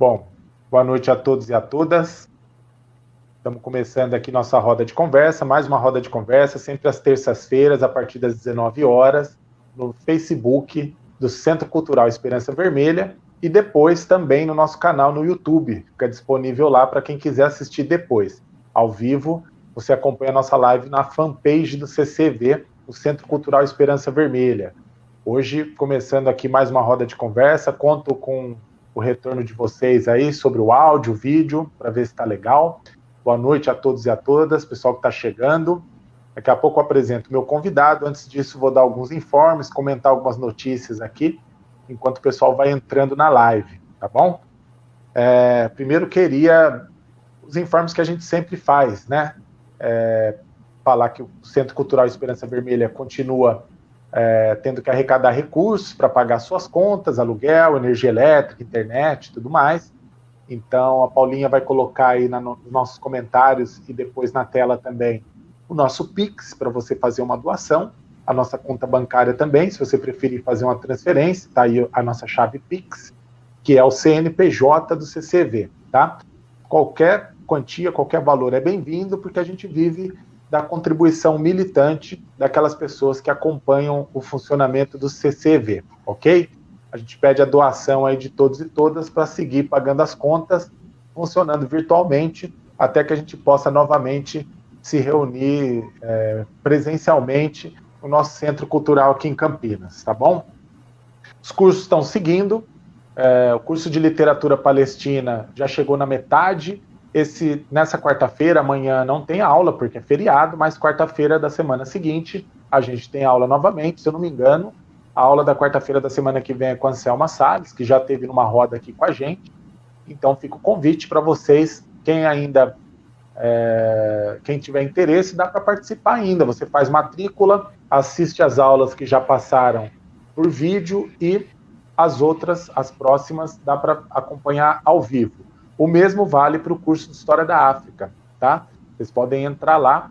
Bom, boa noite a todos e a todas. Estamos começando aqui nossa roda de conversa, mais uma roda de conversa, sempre às terças-feiras, a partir das 19 horas, no Facebook do Centro Cultural Esperança Vermelha e depois também no nosso canal no YouTube. Fica disponível lá para quem quiser assistir depois. Ao vivo, você acompanha a nossa live na fanpage do CCV, o Centro Cultural Esperança Vermelha. Hoje, começando aqui mais uma roda de conversa, conto com o retorno de vocês aí sobre o áudio, o vídeo, para ver se está legal. Boa noite a todos e a todas, pessoal que está chegando. Daqui a pouco eu apresento meu convidado. Antes disso, vou dar alguns informes, comentar algumas notícias aqui, enquanto o pessoal vai entrando na live, tá bom? É, primeiro, queria os informes que a gente sempre faz, né? É, falar que o Centro Cultural Esperança Vermelha continua é, tendo que arrecadar recursos para pagar suas contas, aluguel, energia elétrica, internet, tudo mais. Então, a Paulinha vai colocar aí na, nos nossos comentários e depois na tela também o nosso Pix para você fazer uma doação, a nossa conta bancária também, se você preferir fazer uma transferência, tá aí a nossa chave Pix, que é o CNPJ do CCV, tá? Qualquer quantia, qualquer valor é bem-vindo, porque a gente vive da contribuição militante daquelas pessoas que acompanham o funcionamento do CCV, ok? A gente pede a doação aí de todos e todas para seguir pagando as contas, funcionando virtualmente, até que a gente possa novamente se reunir é, presencialmente no nosso centro cultural aqui em Campinas, tá bom? Os cursos estão seguindo, é, o curso de literatura palestina já chegou na metade, esse nessa quarta-feira, amanhã não tem aula, porque é feriado, mas quarta-feira da semana seguinte a gente tem aula novamente, se eu não me engano. A aula da quarta-feira da semana que vem é com a Anselma Salles, que já teve numa roda aqui com a gente. Então fica o convite para vocês, quem ainda é, quem tiver interesse, dá para participar ainda. Você faz matrícula, assiste as aulas que já passaram por vídeo e as outras, as próximas, dá para acompanhar ao vivo. O mesmo vale para o curso de História da África, tá? Vocês podem entrar lá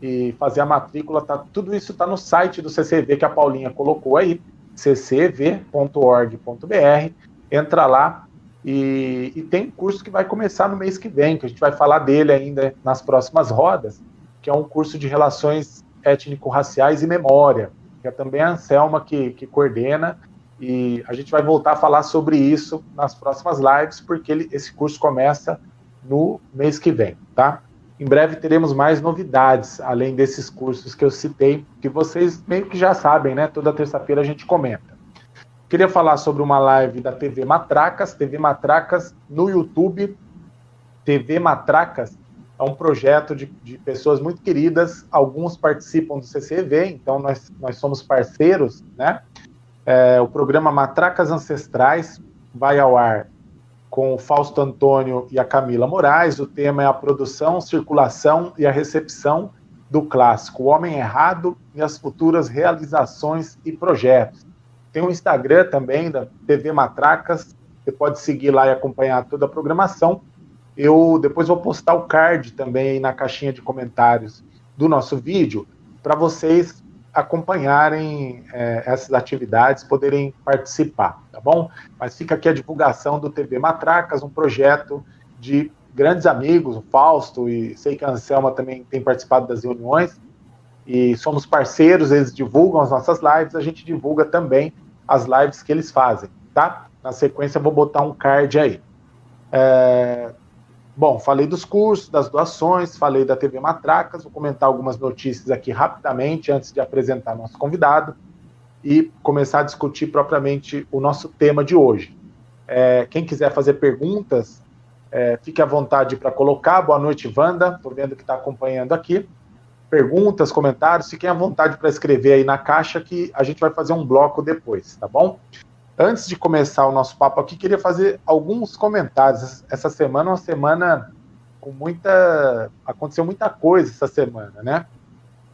e fazer a matrícula, tá? Tudo isso está no site do CCV que a Paulinha colocou aí, ccv.org.br. Entra lá e, e tem um curso que vai começar no mês que vem, que a gente vai falar dele ainda nas próximas rodas, que é um curso de relações étnico-raciais e memória, que é também a Anselma que, que coordena e a gente vai voltar a falar sobre isso nas próximas lives, porque ele, esse curso começa no mês que vem, tá? Em breve teremos mais novidades, além desses cursos que eu citei, que vocês meio que já sabem, né? Toda terça-feira a gente comenta. Queria falar sobre uma live da TV Matracas, TV Matracas no YouTube. TV Matracas é um projeto de, de pessoas muito queridas, alguns participam do CCV, então nós, nós somos parceiros, né? É, o programa Matracas Ancestrais vai ao ar com o Fausto Antônio e a Camila Moraes. O tema é a produção, circulação e a recepção do clássico O Homem Errado e as futuras realizações e projetos. Tem um Instagram também da TV Matracas, você pode seguir lá e acompanhar toda a programação. Eu depois vou postar o card também na caixinha de comentários do nosso vídeo para vocês acompanharem é, essas atividades, poderem participar, tá bom? Mas fica aqui a divulgação do TV Matracas, um projeto de grandes amigos, o Fausto, e sei que a Anselma também tem participado das reuniões, e somos parceiros, eles divulgam as nossas lives, a gente divulga também as lives que eles fazem, tá? Na sequência, vou botar um card aí. É, Bom, falei dos cursos, das doações, falei da TV Matracas, vou comentar algumas notícias aqui rapidamente antes de apresentar nosso convidado e começar a discutir propriamente o nosso tema de hoje. É, quem quiser fazer perguntas, é, fique à vontade para colocar. Boa noite, Wanda. Estou vendo que está acompanhando aqui. Perguntas, comentários, fiquem à vontade para escrever aí na caixa que a gente vai fazer um bloco depois, tá bom? Antes de começar o nosso papo aqui, queria fazer alguns comentários. Essa semana é uma semana com muita. Aconteceu muita coisa essa semana, né?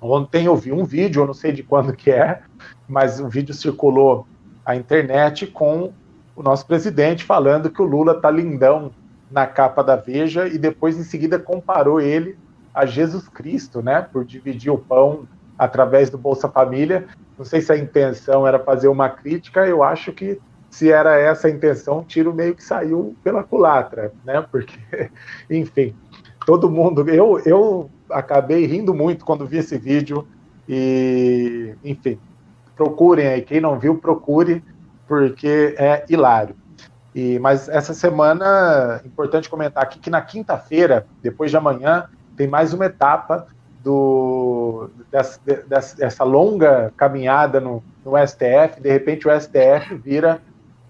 Ontem eu vi um vídeo, eu não sei de quando que é, mas o vídeo circulou à internet com o nosso presidente falando que o Lula tá lindão na capa da Veja e depois em seguida comparou ele a Jesus Cristo, né? Por dividir o pão através do Bolsa Família. Não sei se a intenção era fazer uma crítica, eu acho que se era essa a intenção, o tiro meio que saiu pela culatra, né? Porque, enfim, todo mundo. Eu, eu acabei rindo muito quando vi esse vídeo e, enfim, procurem aí. Quem não viu, procure, porque é hilário. E, mas essa semana, importante comentar aqui que na quinta-feira, depois de amanhã, tem mais uma etapa do, dessa, dessa longa caminhada no, no, STF. De repente, o STF vira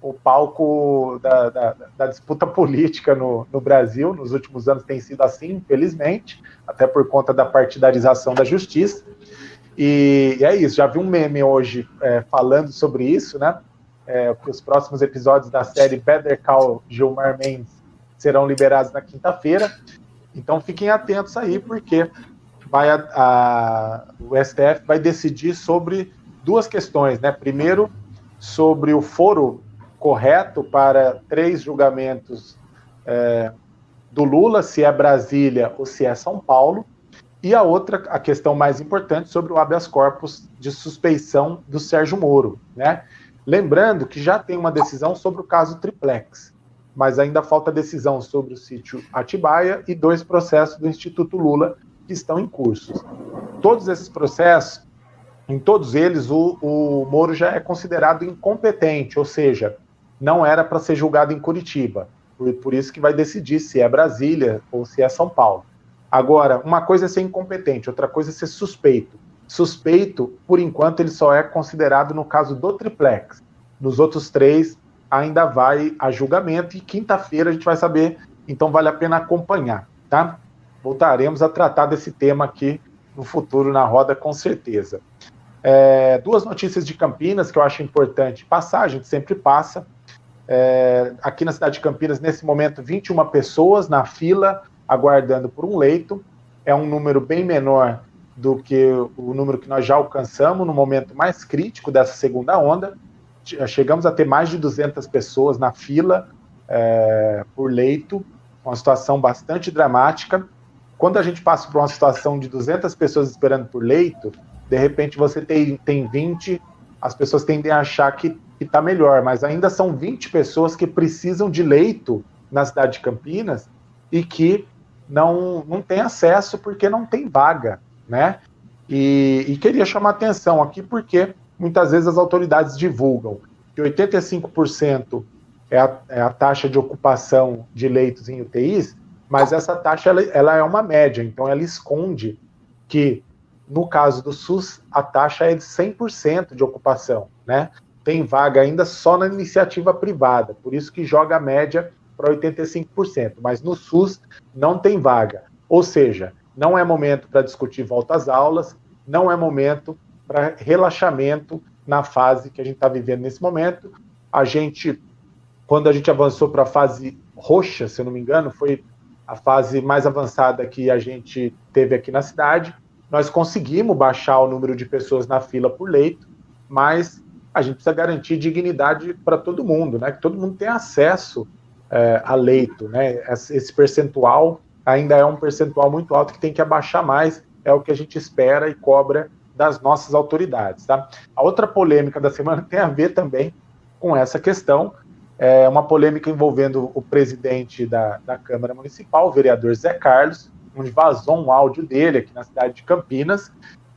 o palco da, da, da disputa política no, no, Brasil. Nos últimos anos tem sido assim, infelizmente, até por conta da partidarização da justiça. E, e é isso. Já vi um meme hoje é, falando sobre isso, né? é, os próximos episódios da série Better Call Gilmar Mendes serão liberados na quinta-feira. Então fiquem atentos aí, porque vai a, a, o STF vai decidir sobre duas questões, né? Primeiro, sobre o foro correto para três julgamentos é, do Lula, se é Brasília ou se é São Paulo. E a outra, a questão mais importante, sobre o habeas corpus de suspeição do Sérgio Moro, né? Lembrando que já tem uma decisão sobre o caso Triplex, mas ainda falta decisão sobre o sítio Atibaia e dois processos do Instituto Lula que estão em curso. Todos esses processos, em todos eles, o, o Moro já é considerado incompetente, ou seja, não era para ser julgado em Curitiba. Por, por isso que vai decidir se é Brasília ou se é São Paulo. Agora, uma coisa é ser incompetente, outra coisa é ser suspeito. Suspeito, por enquanto, ele só é considerado no caso do triplex. Nos outros três, ainda vai a julgamento e quinta-feira a gente vai saber, então vale a pena acompanhar, tá? Voltaremos a tratar desse tema aqui no futuro na roda, com certeza. É, duas notícias de Campinas que eu acho importante passar, a gente sempre passa. É, aqui na cidade de Campinas, nesse momento, 21 pessoas na fila aguardando por um leito. É um número bem menor do que o número que nós já alcançamos no momento mais crítico dessa segunda onda. Chegamos a ter mais de 200 pessoas na fila é, por leito, uma situação bastante dramática. Quando a gente passa por uma situação de 200 pessoas esperando por leito, de repente você tem, tem 20, as pessoas tendem a achar que está melhor, mas ainda são 20 pessoas que precisam de leito na cidade de Campinas e que não, não tem acesso porque não tem vaga né? E, e queria chamar atenção aqui porque muitas vezes as autoridades divulgam que 85% é a, é a taxa de ocupação de leitos em UTIs, mas essa taxa ela, ela, é uma média, então ela esconde que, no caso do SUS, a taxa é de 100% de ocupação, né? Tem vaga ainda só na iniciativa privada, por isso que joga a média para 85%, mas no SUS não tem vaga. Ou seja, não é momento para discutir volta às aulas, não é momento para relaxamento na fase que a gente está vivendo nesse momento. A gente, quando a gente avançou para a fase roxa, se eu não me engano, foi a fase mais avançada que a gente teve aqui na cidade. Nós conseguimos baixar o número de pessoas na fila por leito, mas a gente precisa garantir dignidade para todo mundo, né? Que todo mundo tenha acesso é, a leito, né? Esse percentual ainda é um percentual muito alto que tem que abaixar mais, é o que a gente espera e cobra das nossas autoridades. Tá? A outra polêmica da semana tem a ver também com essa questão, é uma polêmica envolvendo o presidente da, da Câmara Municipal, o vereador Zé Carlos, onde vazou um áudio dele aqui na cidade de Campinas,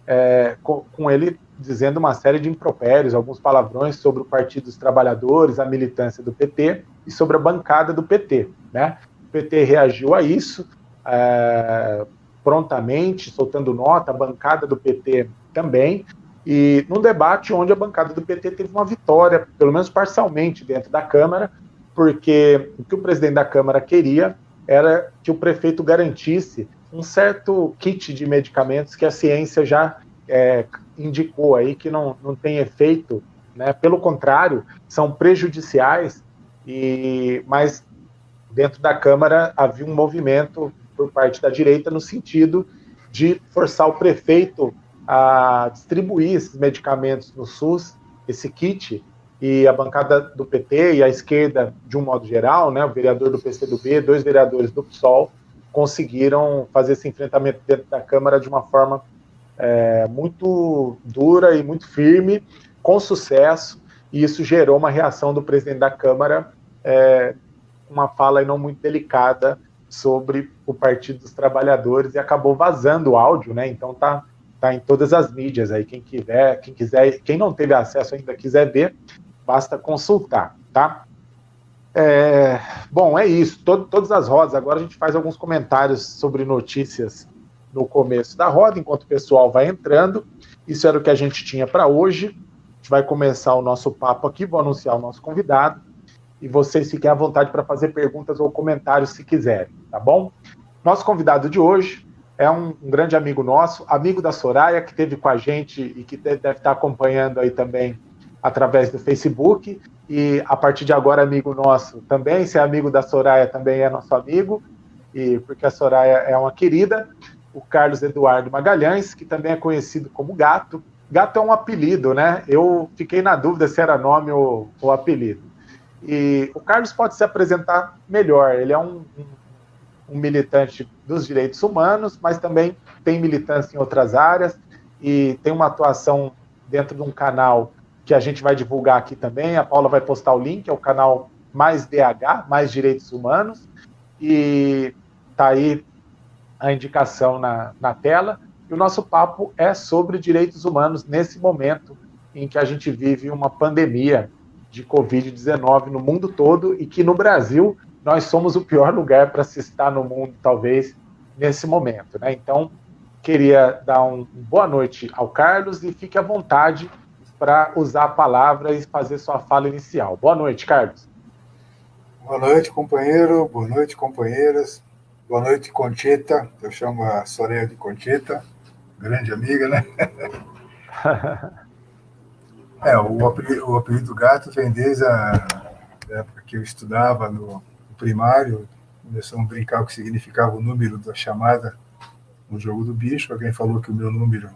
é, com, com, ele dizendo uma série de impropérios, alguns palavrões sobre o Partido dos Trabalhadores, a militância do PT e sobre a bancada do PT. Né? O PT reagiu a isso, é, prontamente, soltando nota, a bancada do PT também, e num debate onde a bancada do PT teve uma vitória, pelo menos parcialmente, dentro da Câmara, porque o que o presidente da Câmara queria era que o prefeito garantisse um certo kit de medicamentos que a ciência já é, indicou aí que não, não tem efeito, né? pelo contrário, são prejudiciais, e mas dentro da Câmara havia um movimento por parte da direita no sentido de forçar o prefeito a distribuir esses medicamentos no SUS, esse kit, e a bancada do PT e a esquerda, de um modo geral, né, o vereador do PCdoB, dois vereadores do PSOL, conseguiram fazer esse enfrentamento dentro da Câmara de uma forma é, muito dura e muito firme, com sucesso, e isso gerou uma reação do presidente da Câmara, é, uma fala não muito delicada sobre o Partido dos Trabalhadores e acabou vazando o áudio, né? Então tá, tá em todas as mídias aí. Quem quiser, quem quiser, quem não teve acesso ainda quiser ver, basta consultar, tá? É, bom, é isso. Todo, todas as rodas. Agora a gente faz alguns comentários sobre notícias no começo da roda, enquanto o pessoal vai entrando. Isso era o que a gente tinha para hoje. A gente vai começar o nosso papo aqui, vou anunciar o nosso convidado e vocês fiquem à vontade para fazer perguntas ou comentários se quiserem, tá bom? Nosso convidado de hoje é um, um, grande amigo nosso, amigo da Soraya, que esteve com a gente e que deve estar acompanhando aí também através do Facebook. E a partir de agora, amigo nosso também. Se é amigo da Soraya, também é nosso amigo, e porque a Soraya é uma querida. O Carlos Eduardo Magalhães, que também é conhecido como Gato. Gato é um apelido, né? Eu fiquei na dúvida se era nome ou, ou apelido. E o Carlos pode se apresentar melhor. Ele é um, um, um, militante dos direitos humanos, mas também tem militância em outras áreas e tem uma atuação dentro de um canal que a gente vai divulgar aqui também. A Paula vai postar o link, é o canal Mais DH, Mais Direitos Humanos. E tá aí a indicação na, na tela. E o nosso papo é sobre direitos humanos nesse momento em que a gente vive uma pandemia de Covid-19 no mundo todo e que no Brasil nós somos o pior lugar para se estar no mundo, talvez, nesse momento. Né? Então, queria dar um, um boa noite ao Carlos e fique à vontade para usar a palavra e fazer sua fala inicial. Boa noite, Carlos. Boa noite, companheiro. Boa noite, companheiras. Boa noite, Conchita. Eu chamo a Soraya de Conchita, grande amiga, né? É, o apelido, o apelido gato vem desde a época que eu estudava no primário, começamos a brincar o que significava o número da chamada no jogo do bicho. Alguém falou que o meu número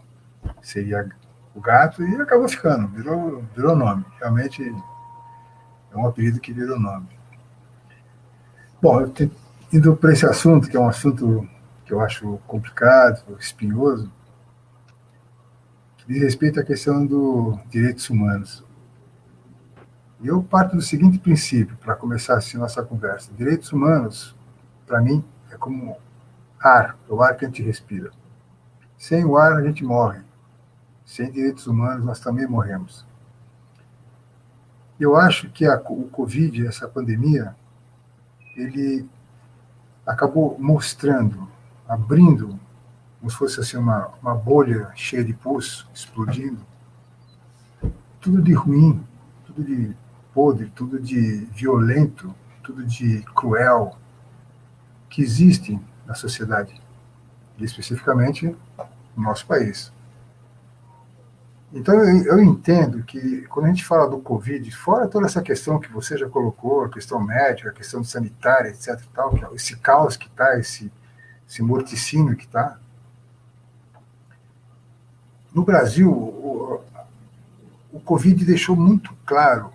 seria o gato e acabou ficando, virou, virou nome. Realmente é um apelido que virou nome. Bom, indo para esse assunto, que é um assunto que eu acho complicado, espinhoso, diz respeito à questão dos direitos humanos. Eu parto do seguinte princípio, para começar assim nossa conversa. Direitos humanos, para mim, é como ar, é o ar que a gente respira. Sem o ar, a gente morre. Sem direitos humanos, nós também morremos. Eu acho que a, o Covid, essa pandemia, ele acabou mostrando, abrindo como se fosse assim uma, uma bolha cheia de pus explodindo. Tudo de ruim, tudo de podre, tudo de violento, tudo de cruel que existe na sociedade, e especificamente no nosso país. Então, eu, eu, entendo que quando a gente fala do Covid, fora toda essa questão que você já colocou, a questão médica, a questão sanitária, etc. Tal, é esse caos que está, esse, esse morticínio que está, no Brasil, o, o Covid deixou muito claro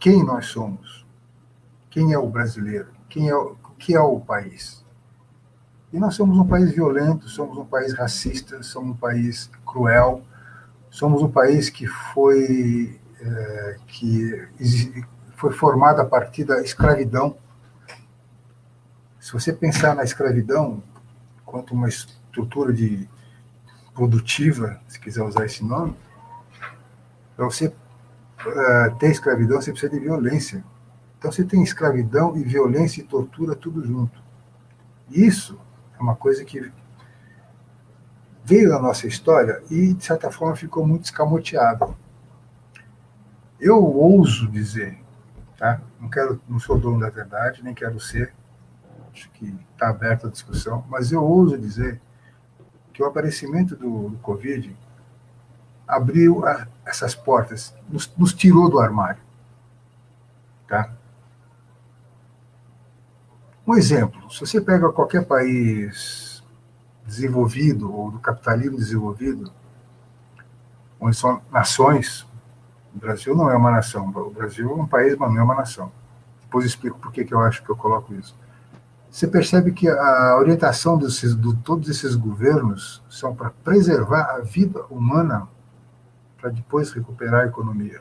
quem nós somos, quem é o brasileiro, quem é o que é o país. E nós somos um país violento, somos um país racista, somos um país cruel, somos um país que foi é, que foi formado a partir da escravidão. Se você pensar na escravidão quanto uma estrutura de produtiva, se quiser usar esse nome, para você uh, ter escravidão, você precisa de violência. Então você tem escravidão e violência e tortura tudo junto. Isso é uma coisa que veio da nossa história e, de certa forma, ficou muito escamoteado. Eu ouso dizer, tá? não, quero, não sou dono da verdade, nem quero ser, acho que está aberta a discussão, mas eu ouso dizer que o aparecimento do, do Covid abriu a, essas portas, nos, nos, tirou do armário. Tá? Um exemplo, se você pega qualquer país desenvolvido ou do capitalismo desenvolvido, onde são nações, o Brasil não é uma nação, o Brasil é um país, mas não é uma nação. Depois explico por que eu acho que eu coloco isso você percebe que a orientação desses, de todos esses governos são para preservar a vida humana para depois recuperar a economia.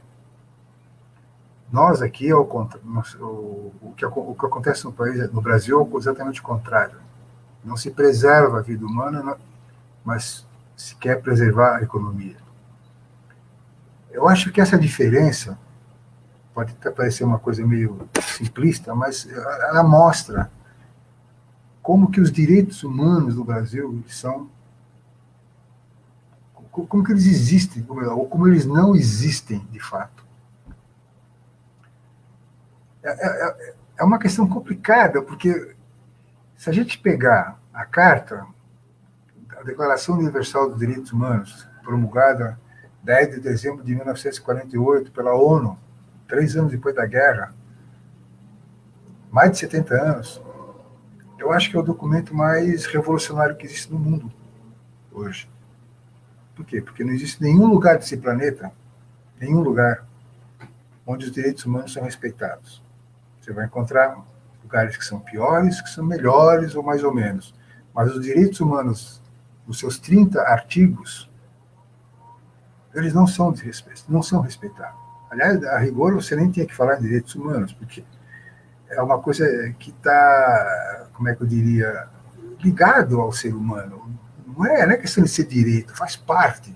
Nós aqui, o, que, o que acontece no, país, no Brasil é exatamente o contrário. Não se preserva a vida humana, mas se quer preservar a economia. Eu acho que essa diferença pode até parecer uma coisa meio simplista, mas ela mostra como que os direitos humanos no Brasil são como que eles existem ou como eles não existem de fato. É, é, é, é uma questão complicada porque se a gente pegar a carta, a Declaração Universal dos Direitos Humanos, promulgada 10 de dezembro de 1948 pela ONU, três anos depois da guerra, mais de 70 anos, eu acho que é o documento mais revolucionário que existe no mundo hoje. Por quê? Porque não existe nenhum lugar desse planeta, nenhum lugar, onde os direitos humanos são respeitados. Você vai encontrar lugares que são piores, que são melhores ou mais ou menos. Mas os direitos humanos, os seus 30 artigos, eles não são não são respeitados. Aliás, a rigor, você nem tinha que falar em direitos humanos, porque é uma coisa que está, como é que eu diria, ligado ao ser humano. Não é, não é questão de ser direito, faz parte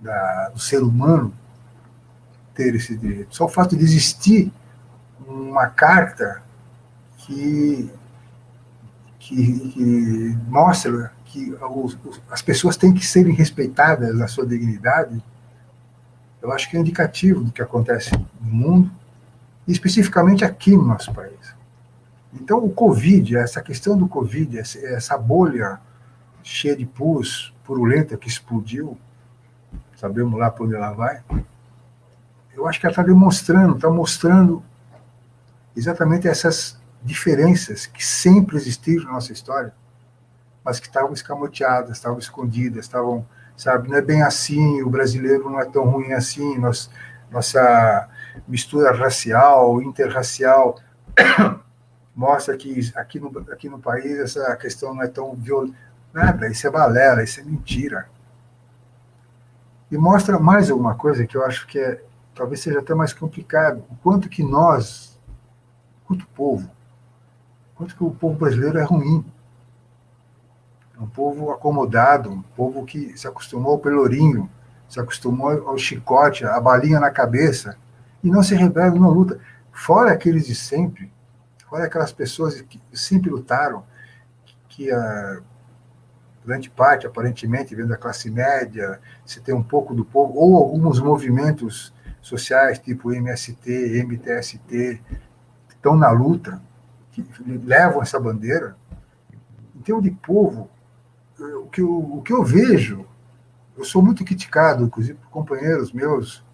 da, do ser humano ter esse direito. Só o fato de existir uma carta que, que, que mostra que os, as pessoas têm que serem respeitadas na sua dignidade, eu acho que é indicativo do que acontece no mundo, e especificamente aqui no nosso país. Então, o Covid, essa questão do Covid, essa bolha cheia de pus, purulenta que explodiu, sabemos lá para onde ela vai, eu acho que ela está demonstrando, está mostrando exatamente essas diferenças que sempre existiram na nossa história, mas que estavam escamoteadas, estavam escondidas, estavam, sabe, não é bem assim, o brasileiro não é tão ruim assim, nós, nossa mistura racial, interracial, mostra que aqui no, aqui no país essa questão não é tão violenta. Nada, isso é balela, isso é mentira. E mostra mais alguma coisa que eu acho que é, talvez seja até mais complicado, o quanto que nós, quanto povo, quanto que o povo brasileiro é ruim um povo acomodado, um povo que se acostumou ao pelourinho, se acostumou ao chicote, à balinha na cabeça, e não se rebela, não luta. Fora aqueles de sempre, fora aquelas pessoas que sempre lutaram, que a grande parte, aparentemente, vem da classe média, se tem um pouco do povo, ou alguns movimentos sociais, tipo MST, MTST, que estão na luta, que levam essa bandeira, em termos de povo, o que, eu, o que eu vejo, eu sou muito criticado, inclusive por companheiros meus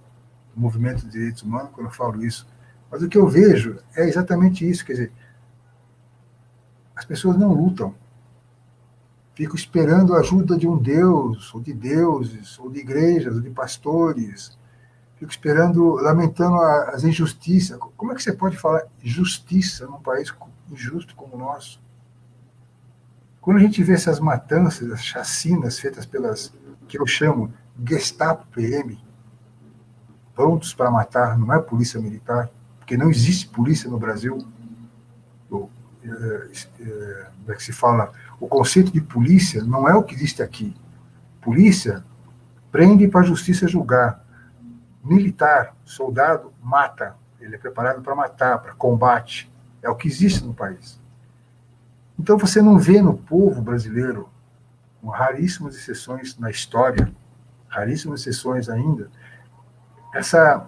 do movimento de direitos humanos, quando eu falo isso, mas o que eu vejo é exatamente isso, quer dizer, as pessoas não lutam, ficam esperando a ajuda de um Deus, ou de deuses, ou de igrejas, ou de pastores, fico esperando, lamentando as injustiças. Como é que você pode falar justiça num país injusto como o nosso? Quando a gente vê essas matanças, as chacinas feitas pelas, que eu chamo Gestapo PM, prontos para matar, não é polícia militar, porque não existe polícia no Brasil. O, é, é, que se fala, o conceito de polícia não é o que existe aqui. Polícia prende para a justiça julgar. Militar, soldado, mata. Ele é preparado para matar, para combate. É o que existe no país. Então você não vê no povo brasileiro, com raríssimas exceções na história, raríssimas exceções ainda, essa,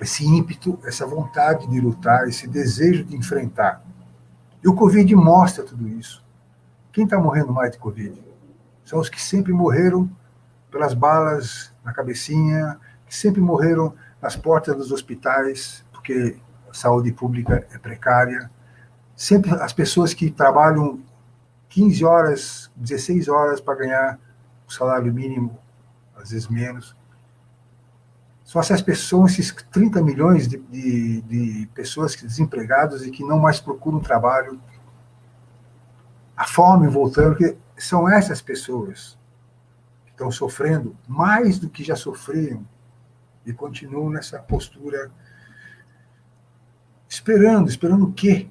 esse ímpeto, essa vontade de lutar, esse desejo de enfrentar. E o Covid mostra tudo isso. Quem está morrendo mais de Covid? São os que sempre morreram pelas balas na cabecinha, que sempre morreram nas portas dos hospitais, porque a saúde pública é precária, sempre as pessoas que trabalham 15 horas, 16 horas para ganhar o salário mínimo, às vezes menos. Só essas pessoas, esses 30 milhões de, de, de pessoas desempregadas e que não mais procuram trabalho, a fome voltando, que são essas pessoas que estão sofrendo mais do que já sofriam e continuo nessa postura, esperando, esperando o quê?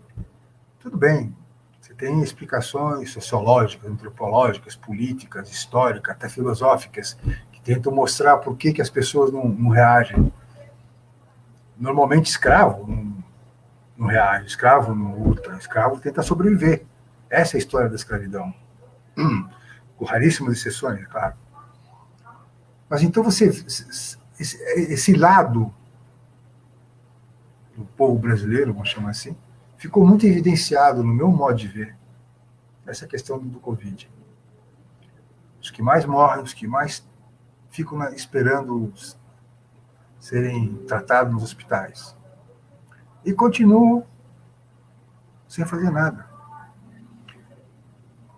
Tudo bem, você tem explicações sociológicas, antropológicas, políticas, históricas, até filosóficas, que tentam mostrar por que, que as pessoas não, não reagem. Normalmente, escravo não, não reage, escravo não luta, escravo tenta sobreviver. Essa é a história da escravidão. Hum, com raríssimas exceções, claro. Mas então você esse lado do povo brasileiro, vamos chamar assim, ficou muito evidenciado no meu modo de ver essa questão do Covid. Os que mais morrem, os que mais ficam esperando serem tratados nos hospitais. E continuam sem fazer nada.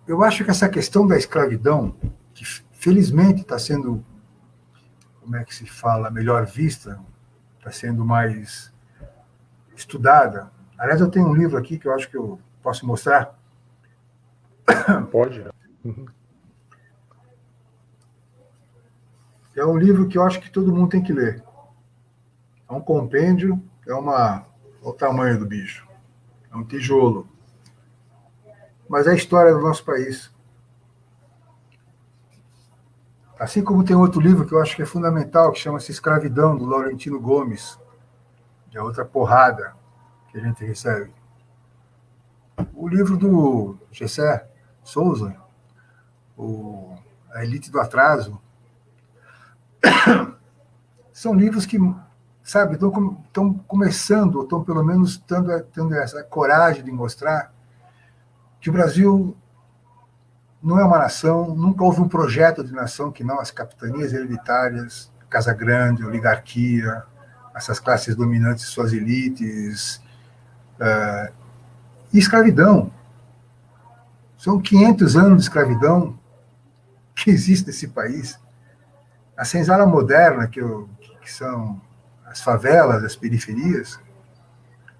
Eu acho que essa questão da escravidão, que felizmente está sendo como é que se fala, melhor vista, está sendo mais estudada. Aliás, eu tenho um livro aqui que eu acho que eu posso mostrar. Pode. É um livro que eu acho que todo mundo tem que ler. É um compêndio, é uma. Olha o tamanho do bicho. É um tijolo. Mas é a história do nosso país. Assim como tem outro livro que eu acho que é fundamental, que chama-se Escravidão, do Laurentino Gomes, que é outra porrada que a gente recebe. O livro do Gessé Souza, o A Elite do Atraso, são livros que, sabe, estão começando, ou estão pelo menos tendo, tendo essa coragem de mostrar que o Brasil não é uma nação, nunca houve um projeto de nação que não as capitanias hereditárias, Casa Grande, oligarquia, essas classes dominantes, suas elites, uh, e escravidão. São 500 anos de escravidão que existe nesse país. A senzala moderna, que, eu, que são as favelas, as periferias,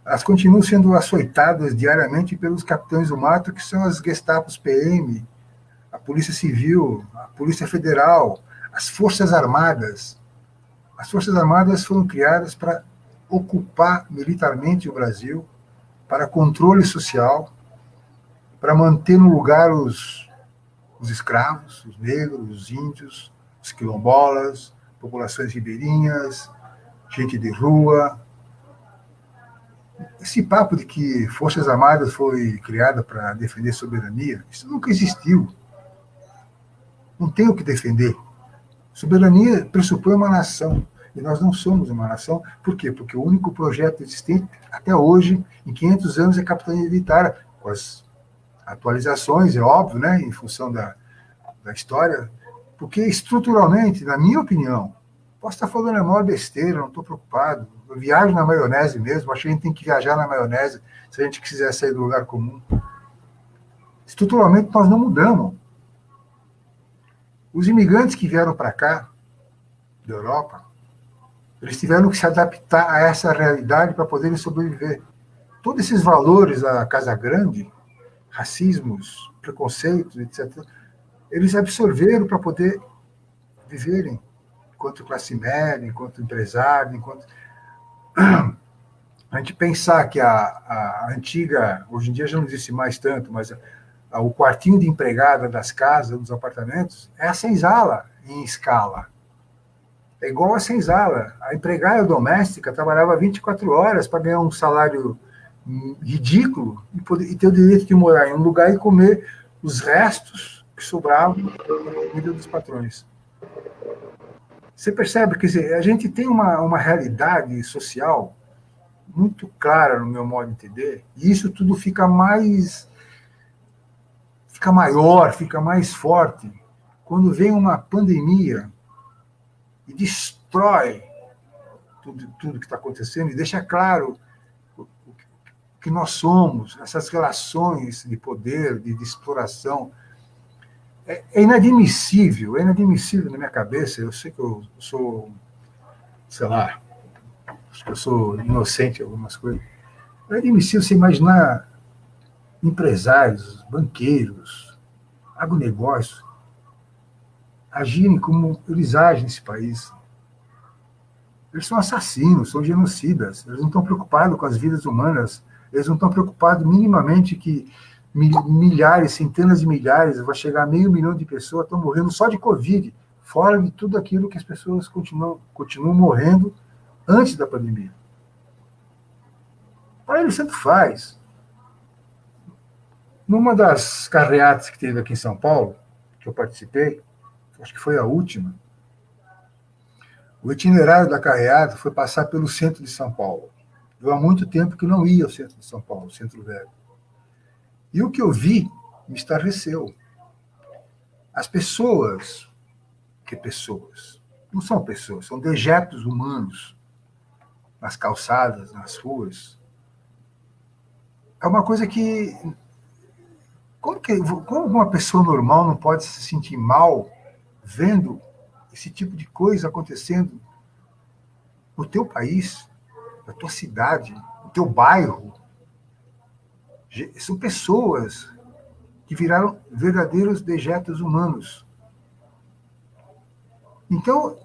elas continuam sendo açoitadas diariamente pelos capitães do mato, que são as Gestapos PM, a Polícia Civil, a Polícia Federal, as Forças Armadas. As Forças Armadas foram criadas para ocupar militarmente o Brasil, para controle social, para manter no lugar os, os escravos, os negros, os índios, os quilombolas, populações ribeirinhas, gente de rua. Esse papo de que Forças Armadas foi criada para defender soberania, isso nunca existiu não tem o que defender. Soberania pressupõe uma nação. E nós não somos uma nação. Por quê? Porque o único projeto existente até hoje, em 500 anos, é a capitania militar, com as atualizações, é óbvio, né, em função da, da história, porque estruturalmente, na minha opinião, posso estar falando a maior besteira, não estou preocupado. Viajo na maionese mesmo, acho que a gente tem que viajar na maionese se a gente quiser sair do lugar comum. Estruturalmente, nós não mudamos. Os imigrantes que vieram para cá, da Europa, eles tiveram que se adaptar a essa realidade para poderem sobreviver. Todos esses valores da Casa Grande, racismos, preconceitos, etc., eles absorveram para poder viverem enquanto classe média, enquanto empresário, enquanto. A gente pensar que a, a antiga, hoje em dia já não existe mais tanto, mas o quartinho de empregada das casas, dos apartamentos, é a senzala em escala. É igual a senzala. A empregada doméstica trabalhava 24 horas para ganhar um salário ridículo e, poder, e ter o direito de morar em um lugar e comer os restos que sobravam da comida dos patrões. Você percebe que a gente tem uma, uma realidade social muito clara no meu modo de entender, e isso tudo fica mais fica maior, fica mais forte quando vem uma pandemia e destrói tudo, tudo que está acontecendo e deixa claro que nós somos, essas relações de poder, de, de exploração. É, é, inadmissível, é inadmissível na minha cabeça. Eu sei que eu sou, sei lá, acho que eu sou inocente em algumas coisas. É inadmissível você imaginar empresários, banqueiros, agronegócio, agirem como eles agem nesse país. Eles são assassinos, são genocidas. Eles não estão preocupados com as vidas humanas. Eles não estão preocupados minimamente que milhares, centenas de milhares, vai chegar a meio milhão de pessoas estão morrendo só de Covid, fora de tudo aquilo que as pessoas continuam, continuam morrendo antes da pandemia. Para eles, tanto faz. Numa das carreatas que teve aqui em São Paulo, que eu participei, acho que foi a última, o itinerário da carreata foi passar pelo centro de São Paulo. Eu há muito tempo que não ia ao centro de São Paulo, centro velho. E o que eu vi me estarreceu. As pessoas, que pessoas? Não são pessoas, são dejetos humanos nas calçadas, nas ruas. É uma coisa que como, que, como uma pessoa normal não pode se sentir mal vendo esse tipo de coisa acontecendo no teu país, na tua cidade, no teu bairro? São pessoas que viraram verdadeiros dejetos humanos. Então,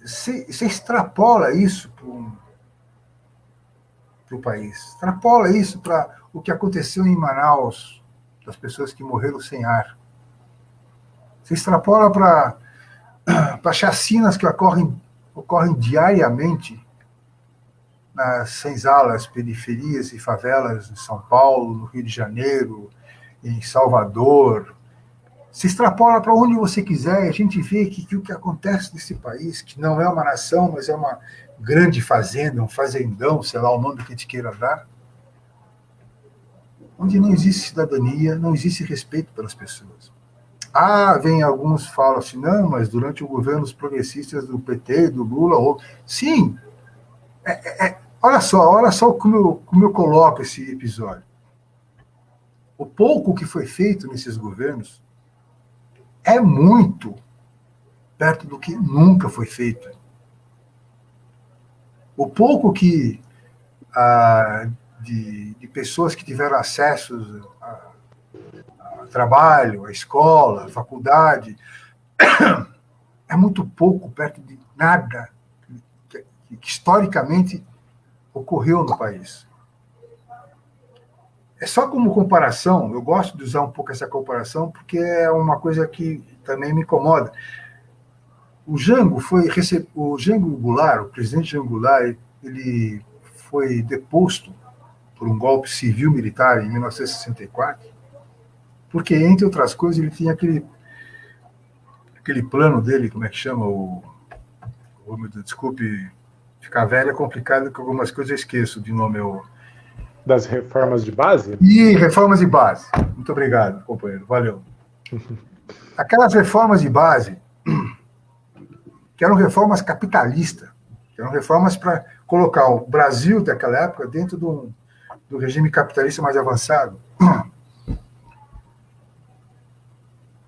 você extrapola isso para o país, extrapola isso para o que aconteceu em Manaus, das pessoas que morreram sem ar. Você extrapola para chacinas que ocorrem, ocorrem diariamente nas senzalas, periferias e favelas em São Paulo, no Rio de Janeiro, em Salvador. Se extrapola para onde você quiser, a gente vê que, que o que acontece nesse país, que não é uma nação, mas é uma grande fazenda, um fazendão, sei lá o nome que a gente queira dar, onde não existe cidadania, não existe respeito pelas pessoas. Ah, vem alguns falam assim, não, mas durante o governo os progressistas do PT, do Lula, ou... sim, é, é, é, olha só, olha só como eu, como eu coloco esse episódio. O pouco que foi feito nesses governos é muito perto do que nunca foi feito. O pouco que ah, de, de pessoas que tiveram acesso a, a trabalho, a escola, a faculdade, é muito pouco perto de nada que, que historicamente ocorreu no país. É só como comparação, eu gosto de usar um pouco essa comparação, porque é uma coisa que também me incomoda. O Jango foi o Jango Goulart, o presidente Jango Goulart, ele foi deposto por um golpe civil-militar em 1964, porque, entre outras coisas, ele tinha aquele, aquele plano dele, como é que chama? O, o desculpe, ficar velho é complicado, que algumas coisas eu esqueço de nome. Eu... Das reformas de base? E reformas de base. Muito obrigado, companheiro. Valeu. Aquelas reformas de base, que eram reformas capitalistas, que eram reformas para colocar o Brasil daquela época dentro de um, do regime capitalista mais avançado.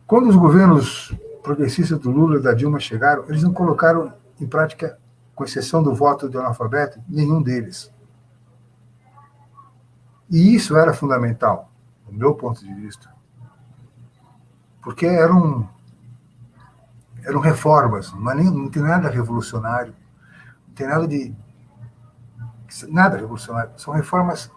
Quando os governos progressistas do Lula e da Dilma chegaram, eles não colocaram em prática, com exceção do voto do analfabeto, nenhum deles. E isso era fundamental, do meu ponto de vista. Porque eram, eram reformas, mas nem, não tem nada revolucionário, não tem nada de. nada revolucionário. São reformas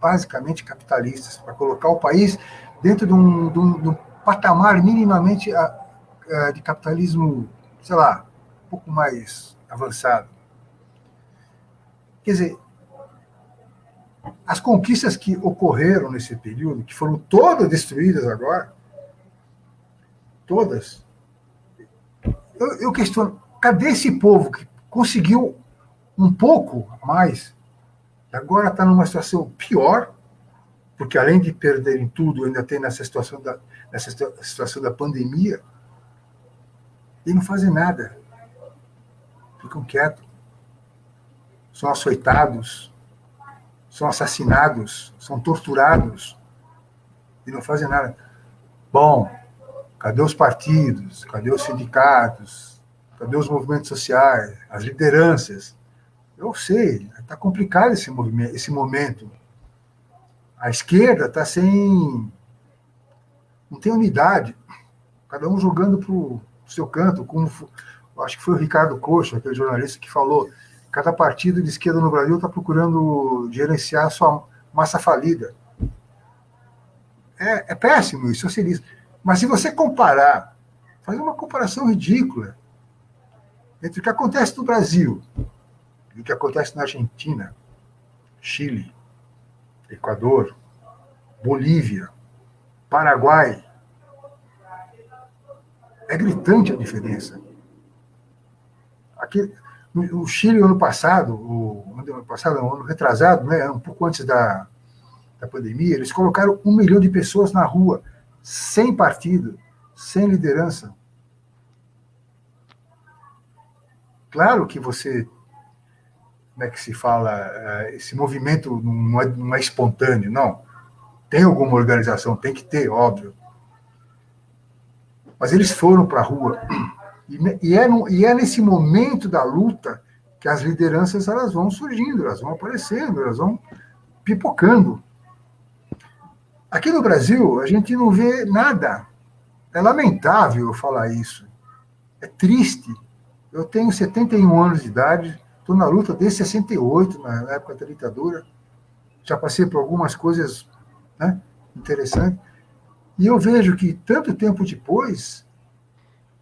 basicamente capitalistas, para colocar o país dentro de um, de um, de um patamar minimamente a, ah, a, ah, de capitalismo, sei lá, um pouco mais avançado. Quer dizer, as conquistas que ocorreram nesse período, que foram todas destruídas agora, todas, eu, eu questiono, cadê esse povo que conseguiu um pouco mais Agora está numa situação pior, porque além de perderem tudo, ainda tem nessa situação da, nessa situação da pandemia, e não fazem nada. Ficam quietos. São açoitados, são assassinados, são torturados, e não fazem nada. Bom, cadê os partidos? Cadê os sindicatos? Cadê os movimentos sociais? As lideranças? Eu sei, está complicado esse, movimento, esse momento. A esquerda está sem. não tem unidade. Cada um jogando para o seu canto, como acho que foi o Ricardo Coxa, aquele jornalista que falou. Cada partido de esquerda no Brasil está procurando gerenciar sua massa falida. É, é péssimo isso, socialista. Mas se você comparar, fazer uma comparação ridícula entre o que acontece no Brasil e o que acontece na Argentina, Chile, Equador, Bolívia, Paraguai, é gritante a diferença. Aqui, o Chile, ano passado, o ano passado, ano retrasado, né, um pouco antes da, da pandemia, eles colocaram um milhão de pessoas na rua, sem partido, sem liderança. Claro que você, como é que se fala, eh, esse movimento não é, não é espontâneo, não. Tem alguma organização, tem que ter, óbvio. Mas eles foram para a rua. E, é, no, e é nesse momento da luta que as lideranças elas vão surgindo, elas vão aparecendo, elas vão pipocando. Aqui no Brasil, a gente não vê nada. É lamentável falar isso. É triste. Eu tenho 71 anos de idade, estou na luta desde 68, na época da ditadura. Já passei por algumas coisas né, interessantes. E eu vejo que, tanto tempo depois,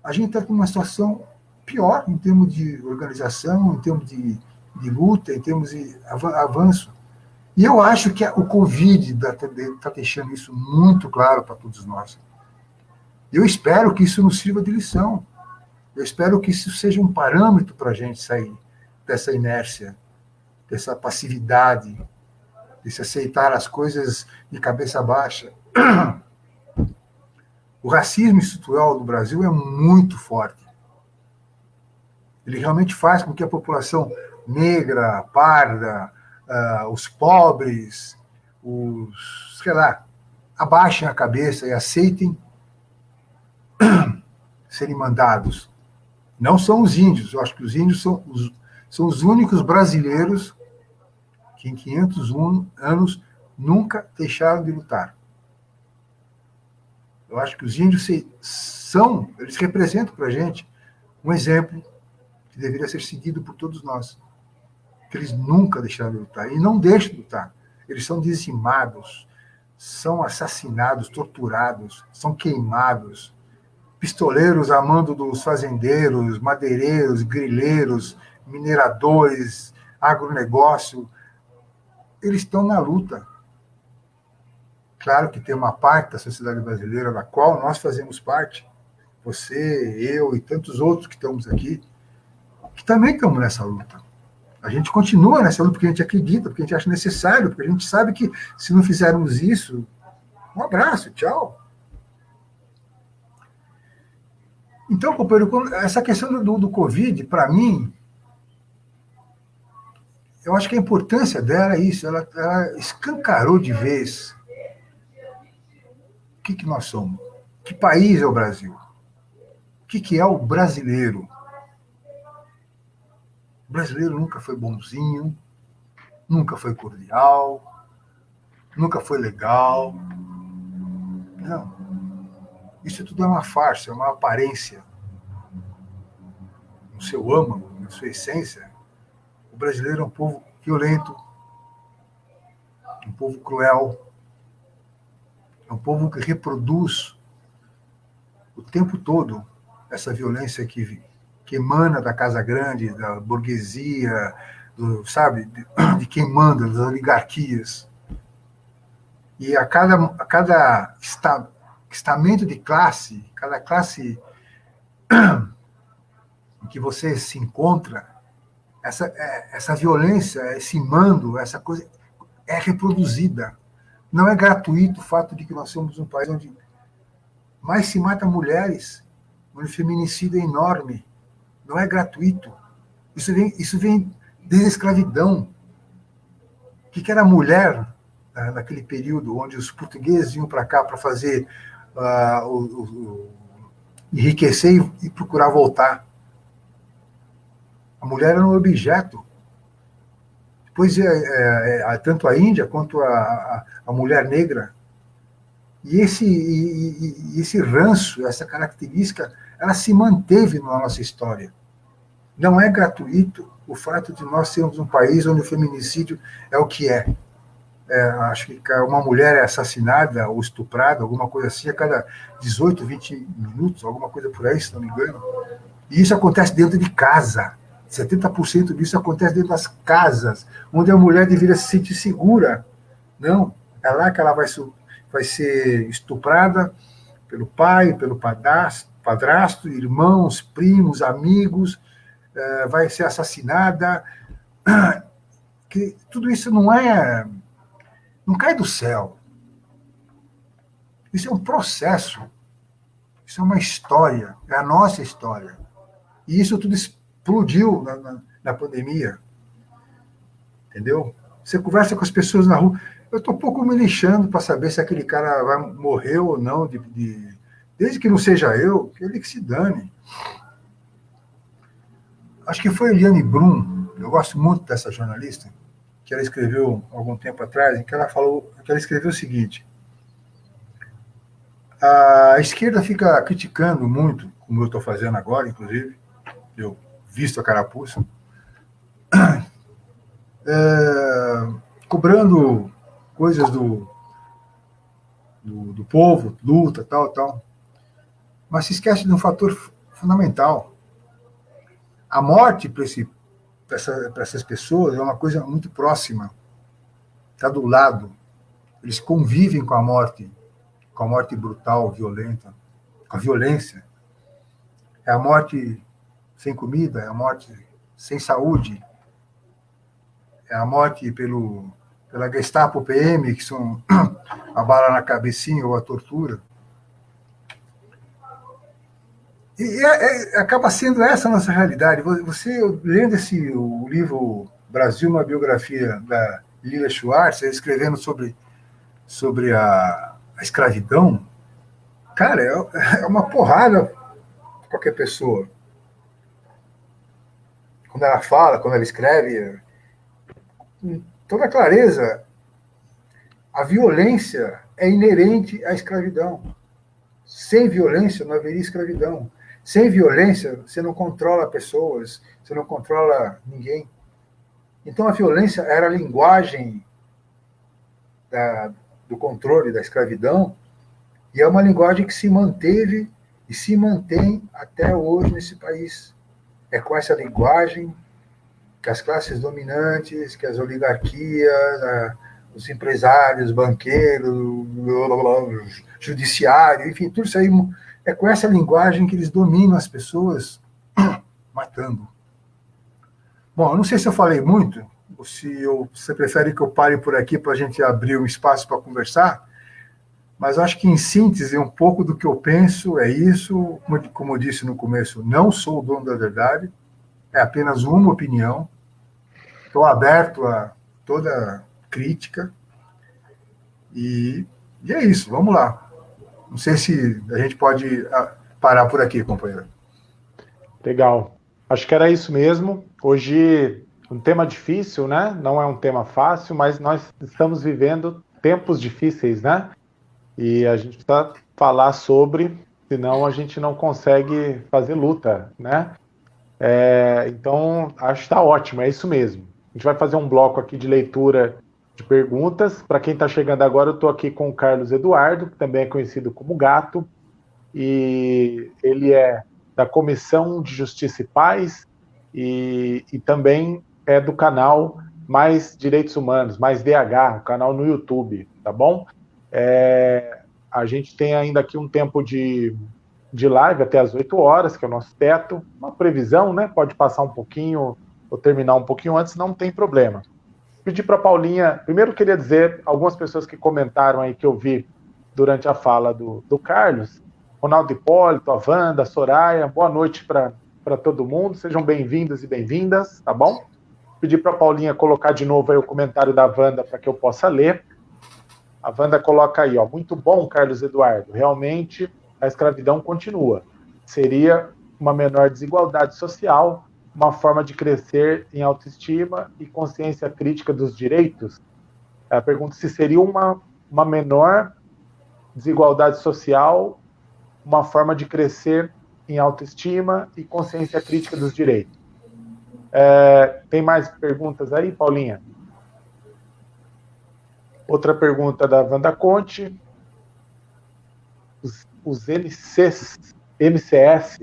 a gente está com uma situação pior em termos de organização, em termos de, de luta, em termos de avanço. E eu acho que o Covid está tá deixando isso muito claro para todos nós. Eu espero que isso nos sirva de lição. Eu espero que isso seja um parâmetro para a gente sair dessa inércia, dessa passividade, de se aceitar as coisas de cabeça baixa. O racismo estrutural no Brasil é muito forte. Ele realmente faz com que a população negra, parda, uh, os pobres, os, sei lá, abaixem a cabeça e aceitem serem mandados. Não são os índios, eu acho que os índios são os, são os únicos brasileiros que em 501 anos nunca deixaram de lutar. Eu acho que os índios são, eles representam para a gente um exemplo que deveria ser seguido por todos nós. Que eles nunca deixaram de lutar, e não deixam de lutar. Eles são dizimados, são assassinados, torturados, são queimados. Pistoleiros amando dos fazendeiros, madeireiros, grileiros, mineradores, agronegócio, eles estão na luta Claro que tem uma parte da sociedade brasileira da qual nós fazemos parte, você, eu e tantos outros que estamos aqui, que também estamos nessa luta. A gente continua nessa luta porque a gente acredita, porque a gente acha necessário, porque a gente sabe que se não fizermos isso, um abraço, tchau. Então, companheiro, essa questão do, do Covid, para mim, eu acho que a importância dela é isso, ela, ela escancarou de vez que, que nós somos? Que país é o Brasil? O que, que é o brasileiro? O brasileiro nunca foi bonzinho, nunca foi cordial, nunca foi legal. Não. Isso tudo é uma farsa, é uma aparência. No seu âmago, na sua essência, o brasileiro é um povo violento, um povo cruel, é um povo que reproduz o tempo todo essa violência que, que emana da Casa Grande, da burguesia, do, sabe, de, de quem manda, das oligarquias. E a cada, a cada esta, estamento de classe, cada classe em que você se encontra, essa, é, essa violência, esse mando, essa coisa é reproduzida não é gratuito o fato de que nós somos um país onde mais se mata mulheres, onde o feminicídio é enorme. Não é gratuito. Isso vem, isso vem desde a escravidão. O que era a mulher né, naquele período onde os portugueses iam para cá para fazer uh, o, o, enriquecer e, e procurar voltar? A mulher era um objeto pois é, é, é, tanto a Índia quanto a, a, a mulher negra. E esse, e, e esse ranço, essa característica, ela se manteve na nossa história. Não é gratuito o fato de nós sermos um país onde o feminicídio é o que é. é acho que uma mulher é assassinada ou estuprada, alguma coisa assim, a cada 18, 20 minutos, alguma coisa por aí, se não me engano. E isso acontece dentro de casa. 70% disso acontece dentro das casas, onde a mulher deveria se sentir segura. Não, é lá que ela vai, vai ser estuprada pelo pai, pelo padrasto, padrasto irmãos, primos, amigos, é, vai ser assassinada. Que tudo isso não é. não cai do céu. Isso é um processo. Isso é uma história. É a nossa história. E isso tudo explodiu na, na, na pandemia. Entendeu? Você conversa com as pessoas na rua. Eu estou um pouco me lixando para saber se aquele cara vai morrer ou não, de, de, desde que não seja eu, que ele que se dane. Acho que foi Eliane Brum, eu gosto muito dessa jornalista, que ela escreveu algum tempo atrás, em que ela falou, que ela escreveu o seguinte: a esquerda fica criticando muito, como eu estou fazendo agora, inclusive, eu visto a carapuça, é, cobrando coisas do, do, do, povo, luta, tal, tal. Mas se esquece de um fator fundamental. A morte para essa, essas pessoas é uma coisa muito próxima. Está do lado. Eles convivem com a morte, com a morte brutal, violenta, com a violência. É a morte sem comida, é a morte sem saúde, é a morte pelo, pela Gestapo PM, que são a bala na cabecinha ou a tortura. E é, é, acaba sendo essa a nossa realidade. Você, lendo esse, o livro Brasil, uma biografia da Lila Schwartz, escrevendo sobre, sobre a, a escravidão, cara, é, é uma porrada qualquer pessoa quando ela fala, quando ela escreve, com toda clareza, a violência é inerente à escravidão. Sem violência não haveria escravidão. Sem violência, você não controla pessoas, você não controla ninguém. Então a violência era a linguagem da, do controle da escravidão, e é uma linguagem que se manteve e se mantém até hoje nesse país é com essa linguagem que as classes dominantes, que as oligarquias, os empresários, banqueiros, judiciário, enfim, tudo isso aí é com essa linguagem que eles dominam as pessoas, matando. Bom, eu não sei se eu falei muito, ou se eu, você prefere que eu pare por aqui para a gente abrir um espaço para conversar, mas acho que, em síntese, um pouco do que eu penso é isso. Como, eu disse no começo, não sou o dono da verdade, é apenas uma opinião. Estou aberto a toda crítica. E, e é isso, vamos lá. Não sei se a gente pode ah, parar por aqui, companheiro. Legal. Acho que era isso mesmo. Hoje, um tema difícil, né? Não é um tema fácil, mas nós estamos vivendo tempos difíceis, né? E a gente precisa falar sobre, senão a gente não consegue fazer luta, né? É, então, acho que está ótimo, é isso mesmo. A gente vai fazer um bloco aqui de leitura de perguntas. Para quem está chegando agora, eu estou aqui com o Carlos Eduardo, que também é conhecido como Gato, e ele é da Comissão de Justiça e Paz e, e também é do canal Mais Direitos Humanos, Mais DH, o canal no YouTube, tá bom? É, a gente tem ainda aqui um tempo de, de live até as 8 horas, que é o nosso teto. Uma previsão, né? Pode passar um pouquinho ou terminar um pouquinho antes, não tem problema. Pedi para Paulinha, primeiro queria dizer, algumas pessoas que comentaram aí que eu vi durante a fala do, do Carlos, Ronaldo Hipólito, a Wanda, a Soraya, boa noite para todo mundo, sejam bem-vindos e bem-vindas, tá bom? Pedi para Paulinha colocar de novo aí o comentário da Wanda para que eu possa ler. A Wanda coloca aí, ó, muito bom, Carlos Eduardo. Realmente a escravidão continua. Seria uma menor desigualdade social, uma forma de crescer em autoestima e consciência crítica dos direitos. Ela pergunta se seria uma, uma menor desigualdade social, uma forma de crescer em autoestima e consciência crítica dos direitos. É, tem mais perguntas aí, Paulinha? Outra pergunta da Wanda Conte. Os, os MCs, MCS,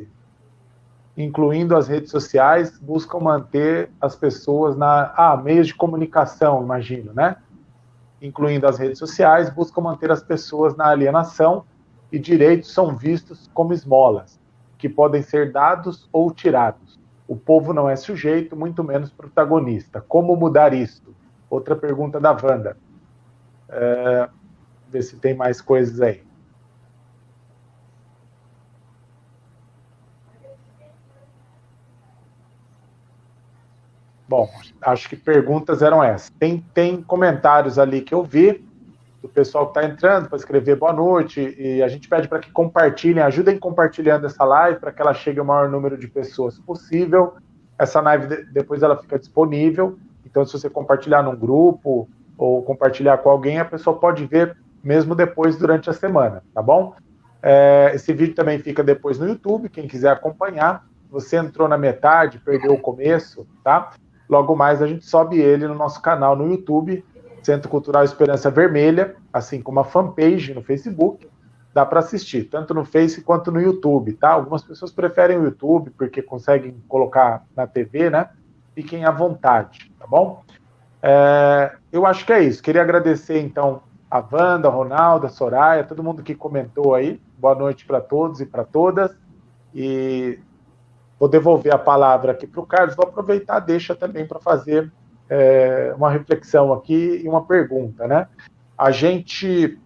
incluindo as redes sociais, buscam manter as pessoas na. Ah, meios de comunicação, imagino, né? Incluindo as redes sociais, buscam manter as pessoas na alienação e direitos são vistos como esmolas, que podem ser dados ou tirados. O povo não é sujeito, muito menos protagonista. Como mudar isto? Outra pergunta da Wanda. É, ver se tem mais coisas aí. Bom, acho que perguntas eram essas. Tem, tem comentários ali que eu vi do pessoal que está entrando para escrever boa noite e a gente pede para que compartilhem, ajudem compartilhando essa live para que ela chegue ao maior número de pessoas possível. Essa live depois ela fica disponível, então se você compartilhar num grupo ou compartilhar com alguém, a pessoa pode ver mesmo depois durante a semana, tá bom? É, esse vídeo também fica depois no YouTube, quem quiser acompanhar. Você entrou na metade, perdeu o começo, tá? Logo mais a gente sobe ele no nosso canal no YouTube Centro Cultural Esperança Vermelha, assim como a fanpage no Facebook, dá para assistir, tanto no Face quanto no YouTube, tá? Algumas pessoas preferem o YouTube porque conseguem colocar na TV, né? Fiquem à vontade, tá bom? É, eu acho que é isso. Queria agradecer, então, a Wanda, a Ronaldo, a Soraya, todo mundo que comentou aí. Boa noite para todos e para todas. E vou devolver a palavra aqui para o Carlos. Vou aproveitar, deixa também para fazer é, uma reflexão aqui e uma pergunta, né? A gente,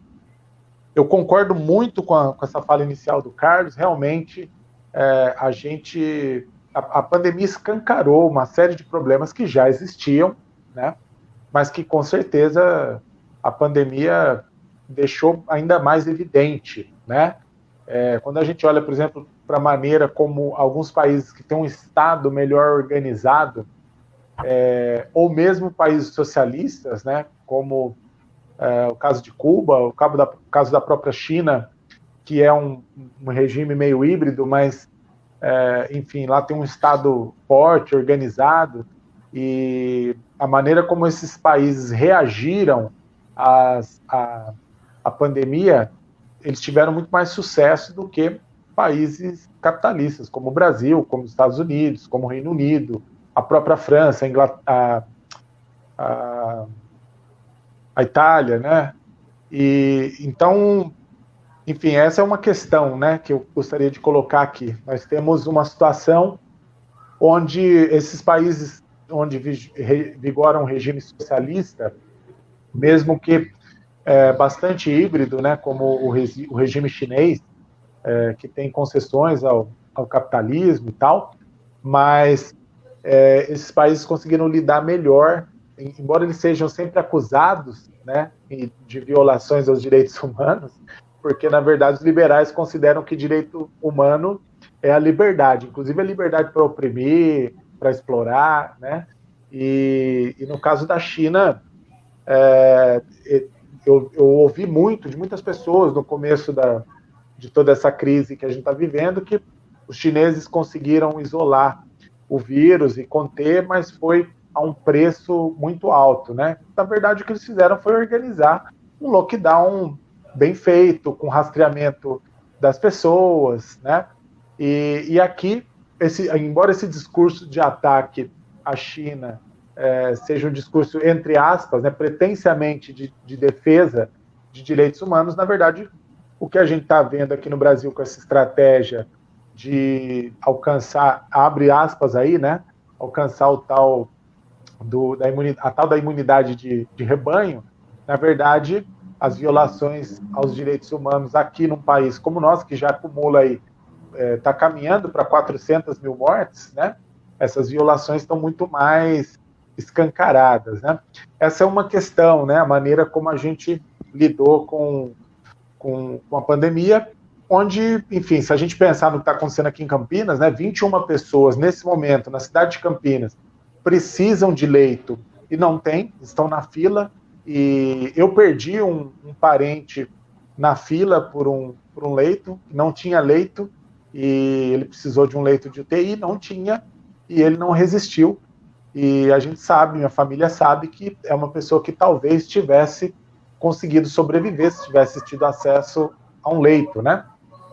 eu concordo muito com, a, com essa fala inicial do Carlos. Realmente, é, a gente, a, a, pandemia escancarou uma série de problemas que já existiam, né? Mas que com certeza a pandemia deixou ainda mais evidente, né? É, quando a gente olha, por exemplo, para a maneira como alguns países que têm um Estado melhor organizado é, ou mesmo países socialistas, né, como é, o caso de Cuba, o caso da, caso da própria China, que é um, um regime meio híbrido, mas, é, enfim, lá tem um Estado forte, organizado, e a maneira como esses países reagiram às, à, à pandemia, eles tiveram muito mais sucesso do que países capitalistas, como o Brasil, como os Estados Unidos, como o Reino Unido, a própria França, a, a, a Itália, né? E então, enfim, essa é uma questão, né, que eu gostaria de colocar aqui. Nós temos uma situação onde esses países onde vigora um regime socialista, mesmo que é, bastante híbrido, né, como o, o regime chinês, é, que tem concessões ao, ao capitalismo e tal, mas é, esses países conseguiram lidar melhor, embora eles sejam sempre acusados né, de violações aos direitos humanos, porque na verdade os liberais consideram que direito humano é a liberdade, inclusive a liberdade para oprimir, para explorar, né? E, e, no caso da China, é, eu, eu, ouvi muito de muitas pessoas no começo da, de toda essa crise que a gente está vivendo que os chineses conseguiram isolar o vírus e conter, mas foi a um preço muito alto, né? Na verdade, o que eles fizeram foi organizar um lockdown bem feito, com rastreamento das pessoas, né? E, e aqui, esse, embora esse discurso de ataque à China é, seja um discurso, entre aspas, né, pretensiamente de, de defesa de direitos humanos, na verdade, o que a gente está vendo aqui no Brasil com essa estratégia de alcançar, abre aspas aí, né? Alcançar o tal do, da imunidade, a tal da imunidade de, de rebanho, na verdade, as violações aos direitos humanos aqui num país como o nosso, que já acumula aí, está é, tá caminhando para 400 mil mortes, né? Essas violações estão muito mais escancaradas, né? Essa é uma questão, né? A maneira como a gente lidou com, com, com a pandemia onde, enfim, se a gente pensar no que está acontecendo aqui em Campinas, né, 21 pessoas nesse momento na cidade de Campinas precisam de leito e não tem, estão na fila. E eu perdi um, um parente na fila por um, por um leito, não tinha leito, e ele precisou de um leito de UTI, não tinha, e ele não resistiu E a gente sabe, minha família sabe que é uma pessoa que talvez tivesse conseguido sobreviver se tivesse tido acesso a um leito, né?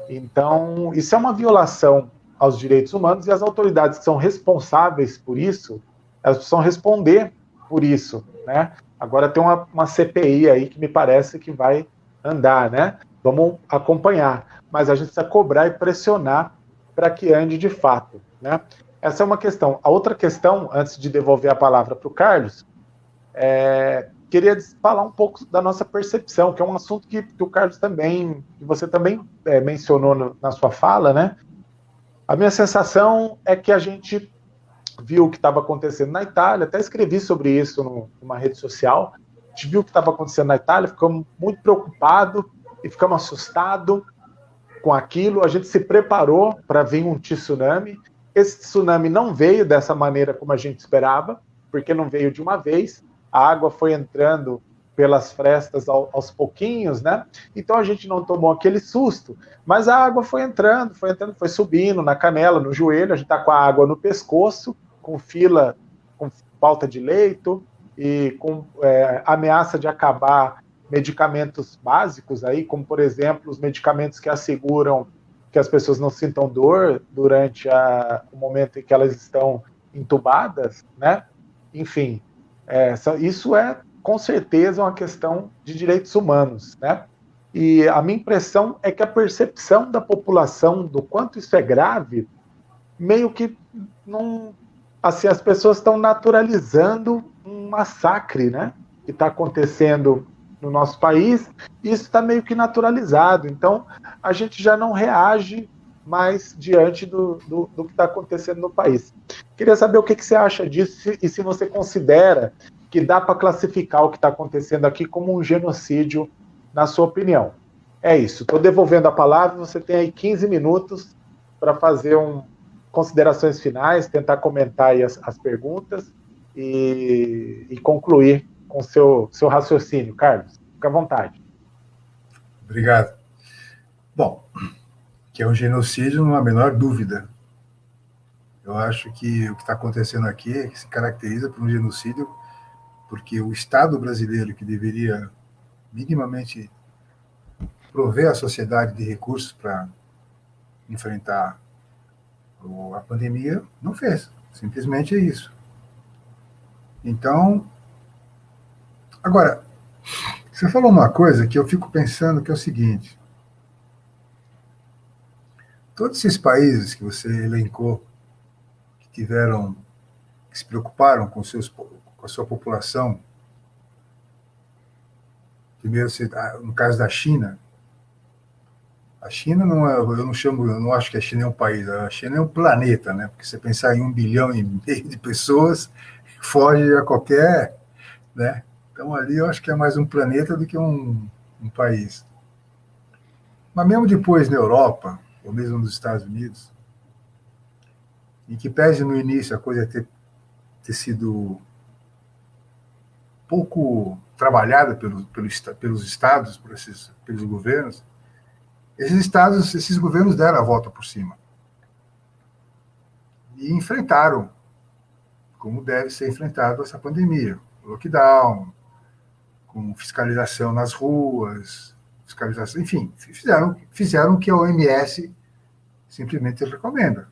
Então, isso é uma violação aos direitos humanos e as autoridades que são responsáveis por isso, elas precisam responder por isso, né? Agora tem uma, uma CPI aí que me parece que vai andar, né? Vamos acompanhar, mas a gente precisa cobrar e pressionar para que ande de fato, né? Essa é uma questão. A outra questão, antes de devolver a palavra para o Carlos, é, queria falar um pouco da nossa percepção, que é um assunto que, que o Carlos também, que você também é, mencionou no, na sua fala, né? A minha sensação é que a gente viu o que estava acontecendo na Itália, até escrevi sobre isso no, numa rede social. A gente viu o que estava acontecendo na Itália, ficamos muito preocupados e ficamos assustados com aquilo. A gente se preparou para vir um tsunami. Esse tsunami não veio dessa maneira como a gente esperava, porque não veio de uma vez. A água foi entrando pelas frestas aos pouquinhos, né? Então a gente não tomou aquele susto, mas a água foi entrando, foi entrando, foi subindo na canela, no joelho, a gente tá com a água no pescoço, com fila, com falta de leito e com é, ameaça de acabar medicamentos básicos aí, como por exemplo os medicamentos que asseguram que as pessoas não sintam dor durante a, o momento em que elas estão entubadas, né? Enfim, é, isso é com certeza uma questão de direitos humanos, né? E a minha impressão é que a percepção da população do quanto isso é grave, meio que não assim, as pessoas estão naturalizando um massacre, né? Que está acontecendo no nosso país, isso está meio que naturalizado. Então, a gente já não reage mais diante do, do, do que está acontecendo no país. Queria saber o que, que você acha disso e se você considera que dá para classificar o que está acontecendo aqui como um genocídio, na sua opinião. É isso. Estou devolvendo a palavra. Você tem aí 15 minutos para fazer um, considerações finais, tentar comentar as, as perguntas e, e, concluir com seu seu raciocínio, Carlos. Fica à vontade. Obrigado. Bom, que é um genocídio, não há a menor dúvida. Eu acho que o que está acontecendo aqui se caracteriza por um genocídio, porque o Estado brasileiro, que deveria minimamente prover a sociedade de recursos para enfrentar a pandemia não fez. Simplesmente é isso. Então, agora, você falou uma coisa que eu fico pensando que é o seguinte: todos esses países que você elencou, que tiveram, que se preocuparam com, seus, com a sua população, primeiro, ah, no caso da China, a China não é, eu não chamo, eu não acho que a China é um país, a China é um planeta, né? Porque você pensar em um bilhão e meio de pessoas, foge a qualquer, né? Então ali eu acho que é mais um planeta do que um, um país. Mas mesmo depois na Europa, ou mesmo nos Estados Unidos, em que pese no início a coisa ter, ter sido pouco trabalhada pelo, pelo, pelos estados, por esses, pelos governos, esses estados, esses governos deram a volta por cima. E enfrentaram, como deve ser enfrentado essa pandemia. Lockdown, com fiscalização nas ruas, fiscalização, enfim, fizeram, fizeram o que a OMS simplesmente recomenda.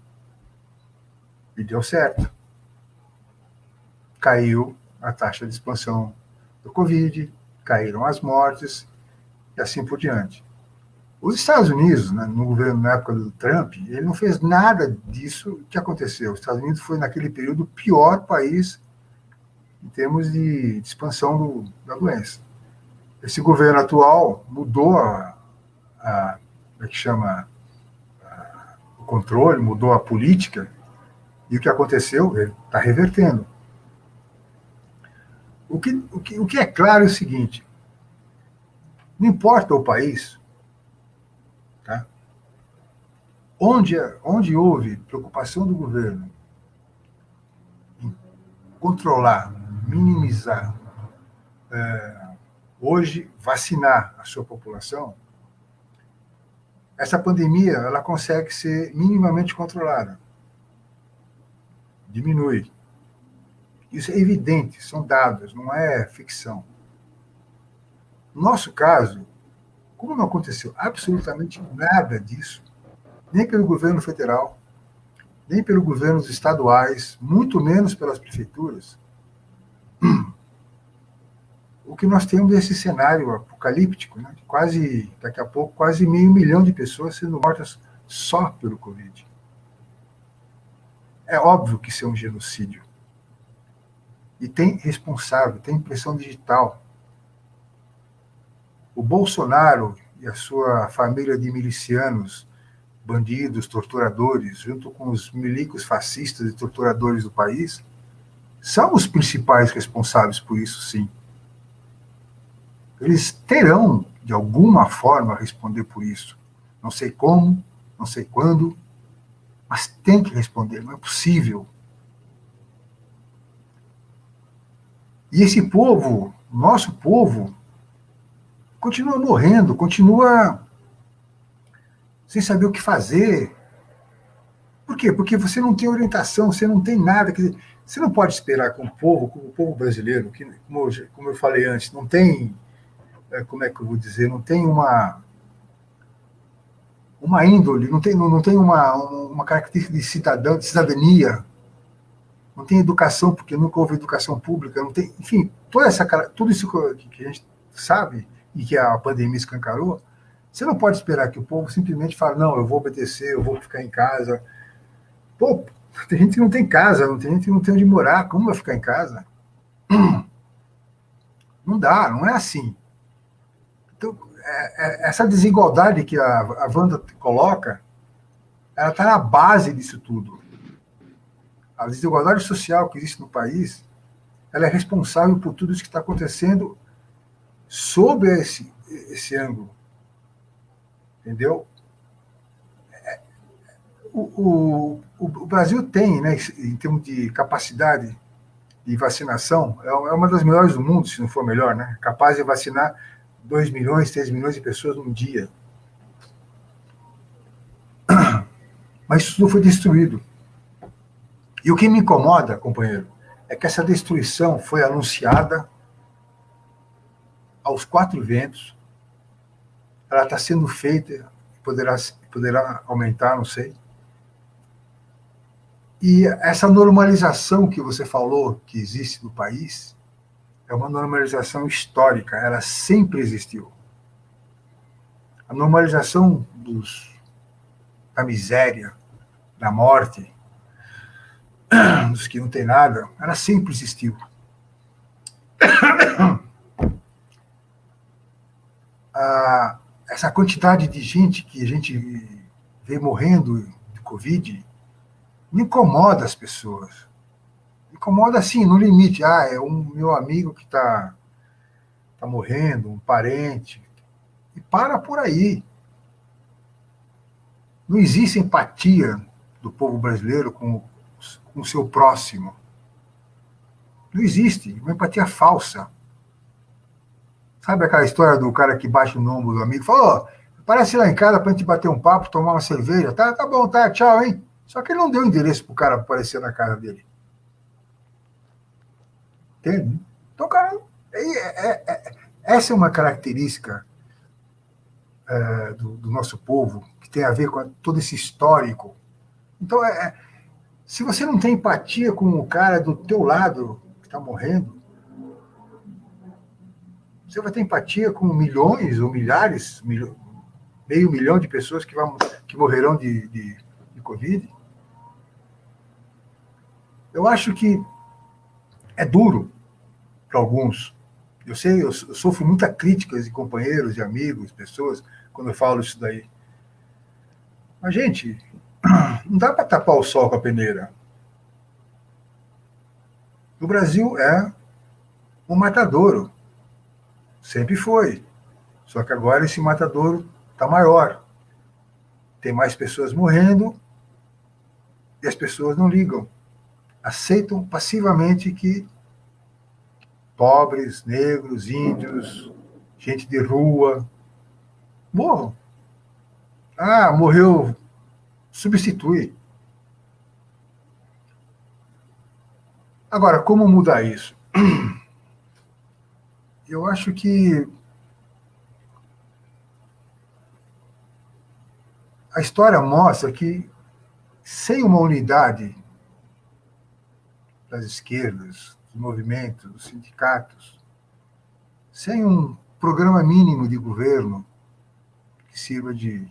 E deu certo. Caiu a taxa de expansão do Covid, caíram as mortes e assim por diante. Os Estados Unidos, né, no governo na época do Trump, ele não fez nada disso que aconteceu. Os Estados Unidos foi, naquele período, o pior país em termos de, expansão do, da doença. Esse governo atual mudou a, a como é que chama, a, o controle, mudou a política, e o que aconteceu, ele está revertendo. O que, o, que, o que é claro é o seguinte, não importa o país, Onde, onde houve preocupação do governo em controlar, minimizar, é, hoje vacinar a sua população, essa pandemia ela consegue ser minimamente controlada. Diminui. Isso é evidente, são dados, não é ficção. No nosso caso, como não aconteceu absolutamente nada disso, nem pelo governo federal, nem pelos governos estaduais, muito menos pelas prefeituras, o que nós temos é esse cenário apocalíptico, né? quase, daqui a pouco, quase meio milhão de pessoas sendo mortas só pelo Covid. É óbvio que isso é um genocídio. E tem responsável, tem impressão digital. O Bolsonaro e a sua família de milicianos, bandidos, torturadores, junto com os milicos fascistas e torturadores do país, são os principais responsáveis por isso, sim. Eles terão, de alguma forma, responder por isso. Não sei como, não sei quando, mas tem que responder, não é possível. E esse povo, nosso povo, continua morrendo, continua sem saber o que fazer. Por quê? Porque você não tem orientação, você não tem nada. Quer dizer, você não pode esperar que o povo, como o povo brasileiro, que, como, eu, como eu falei antes, não tem, como é que eu vou dizer, não tem uma uma índole, não tem, não, tem uma, uma característica de cidadão, de cidadania, não tem educação, porque nunca houve educação pública, não tem, enfim, toda essa, tudo isso que a gente sabe, e que a pandemia escancarou, você não pode esperar que o povo simplesmente fale, não, eu vou obedecer, eu vou ficar em casa. Pô, tem gente que não tem casa, não tem gente que não tem onde morar, como vai ficar em casa? Não dá, não é assim. É, é, essa desigualdade que a, a Wanda coloca, ela está na base disso tudo. A desigualdade social que existe no país, ela é responsável por tudo isso que está acontecendo sob esse, esse ângulo. Entendeu? É, o, o, o, Brasil tem, né, em termos de capacidade de vacinação, é uma das melhores do mundo, se não for melhor, né? capaz de vacinar 2 milhões, 3 milhões de pessoas num dia. Mas isso tudo foi destruído. E o que me incomoda, companheiro, é que essa destruição foi anunciada aos quatro ventos. Ela está sendo feita, poderá, poderá aumentar, não sei. E essa normalização que você falou que existe no país é uma normalização histórica, ela sempre existiu. A normalização dos, da miséria, da morte, dos que não tem nada, ela sempre existiu. a, essa quantidade de gente que a gente vê morrendo de Covid incomoda as pessoas. Incomoda assim, no limite. Ah, é um meu amigo que está tá morrendo, um parente. E para por aí. Não existe empatia do povo brasileiro com, com o seu próximo. Não existe. Uma empatia falsa. Sabe aquela história do cara que baixa o nome do amigo? Falou, parece lá em casa pra gente bater um papo, tomar uma cerveja. Tá, tá bom, tá, tchau, hein? Só que ele não deu endereço pro cara aparecer na casa dele. Entende? Então, cara, é, é, é, essa é uma característica é, do, do, nosso povo, que tem a ver com todo esse histórico. Então, é, é, se você não tem empatia com o cara do teu lado que está morrendo, você vai ter empatia com milhões ou milhares, meio milhão de pessoas que, vão, que morrerão de, de, de Covid? Eu acho que é duro para alguns. Eu sei, eu, sofro muita críticas de companheiros, de amigos, pessoas, quando eu falo isso daí. Mas, gente, não dá para tapar o sol com a peneira. O Brasil é um matadouro. Sempre foi. Só que agora esse matadouro está maior. Tem mais pessoas morrendo e as pessoas não ligam. Aceitam passivamente que pobres, negros, índios, gente de rua morram. Ah, morreu. Substitui. Agora, como mudar isso? Eu acho que a história mostra que sem uma unidade das esquerdas, dos movimentos, dos sindicatos, sem um programa mínimo de governo que sirva de,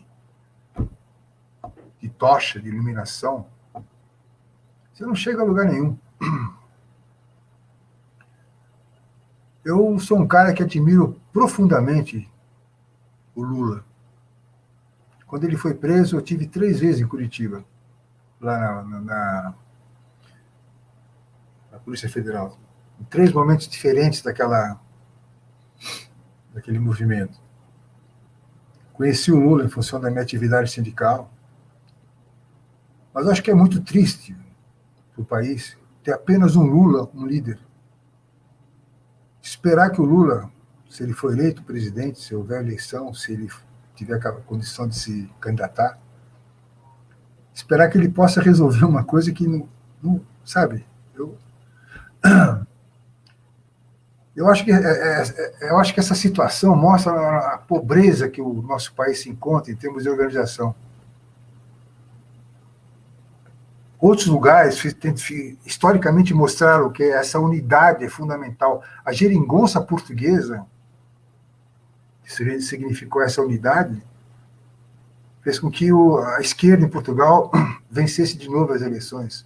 de tocha, de iluminação, você não chega a lugar nenhum. Eu sou um cara que admiro profundamente o Lula. Quando ele foi preso, eu tive três vezes em Curitiba, lá na, na, na Polícia Federal. Em três momentos diferentes daquela, daquele movimento. Conheci o Lula em função da minha atividade sindical, mas acho que é muito triste para o país ter apenas um Lula, um líder. Esperar que o Lula, se ele for eleito presidente, se houver eleição, se ele tiver a condição de se candidatar, esperar que ele possa resolver uma coisa que não, não sabe, eu eu acho que é, é, é, eu acho que essa situação mostra a pobreza que o nosso país se encontra em termos de organização. Outros lugares historicamente mostraram que essa unidade é fundamental. A geringonça portuguesa significou essa unidade, fez com que a esquerda em Portugal vencesse de novo as eleições.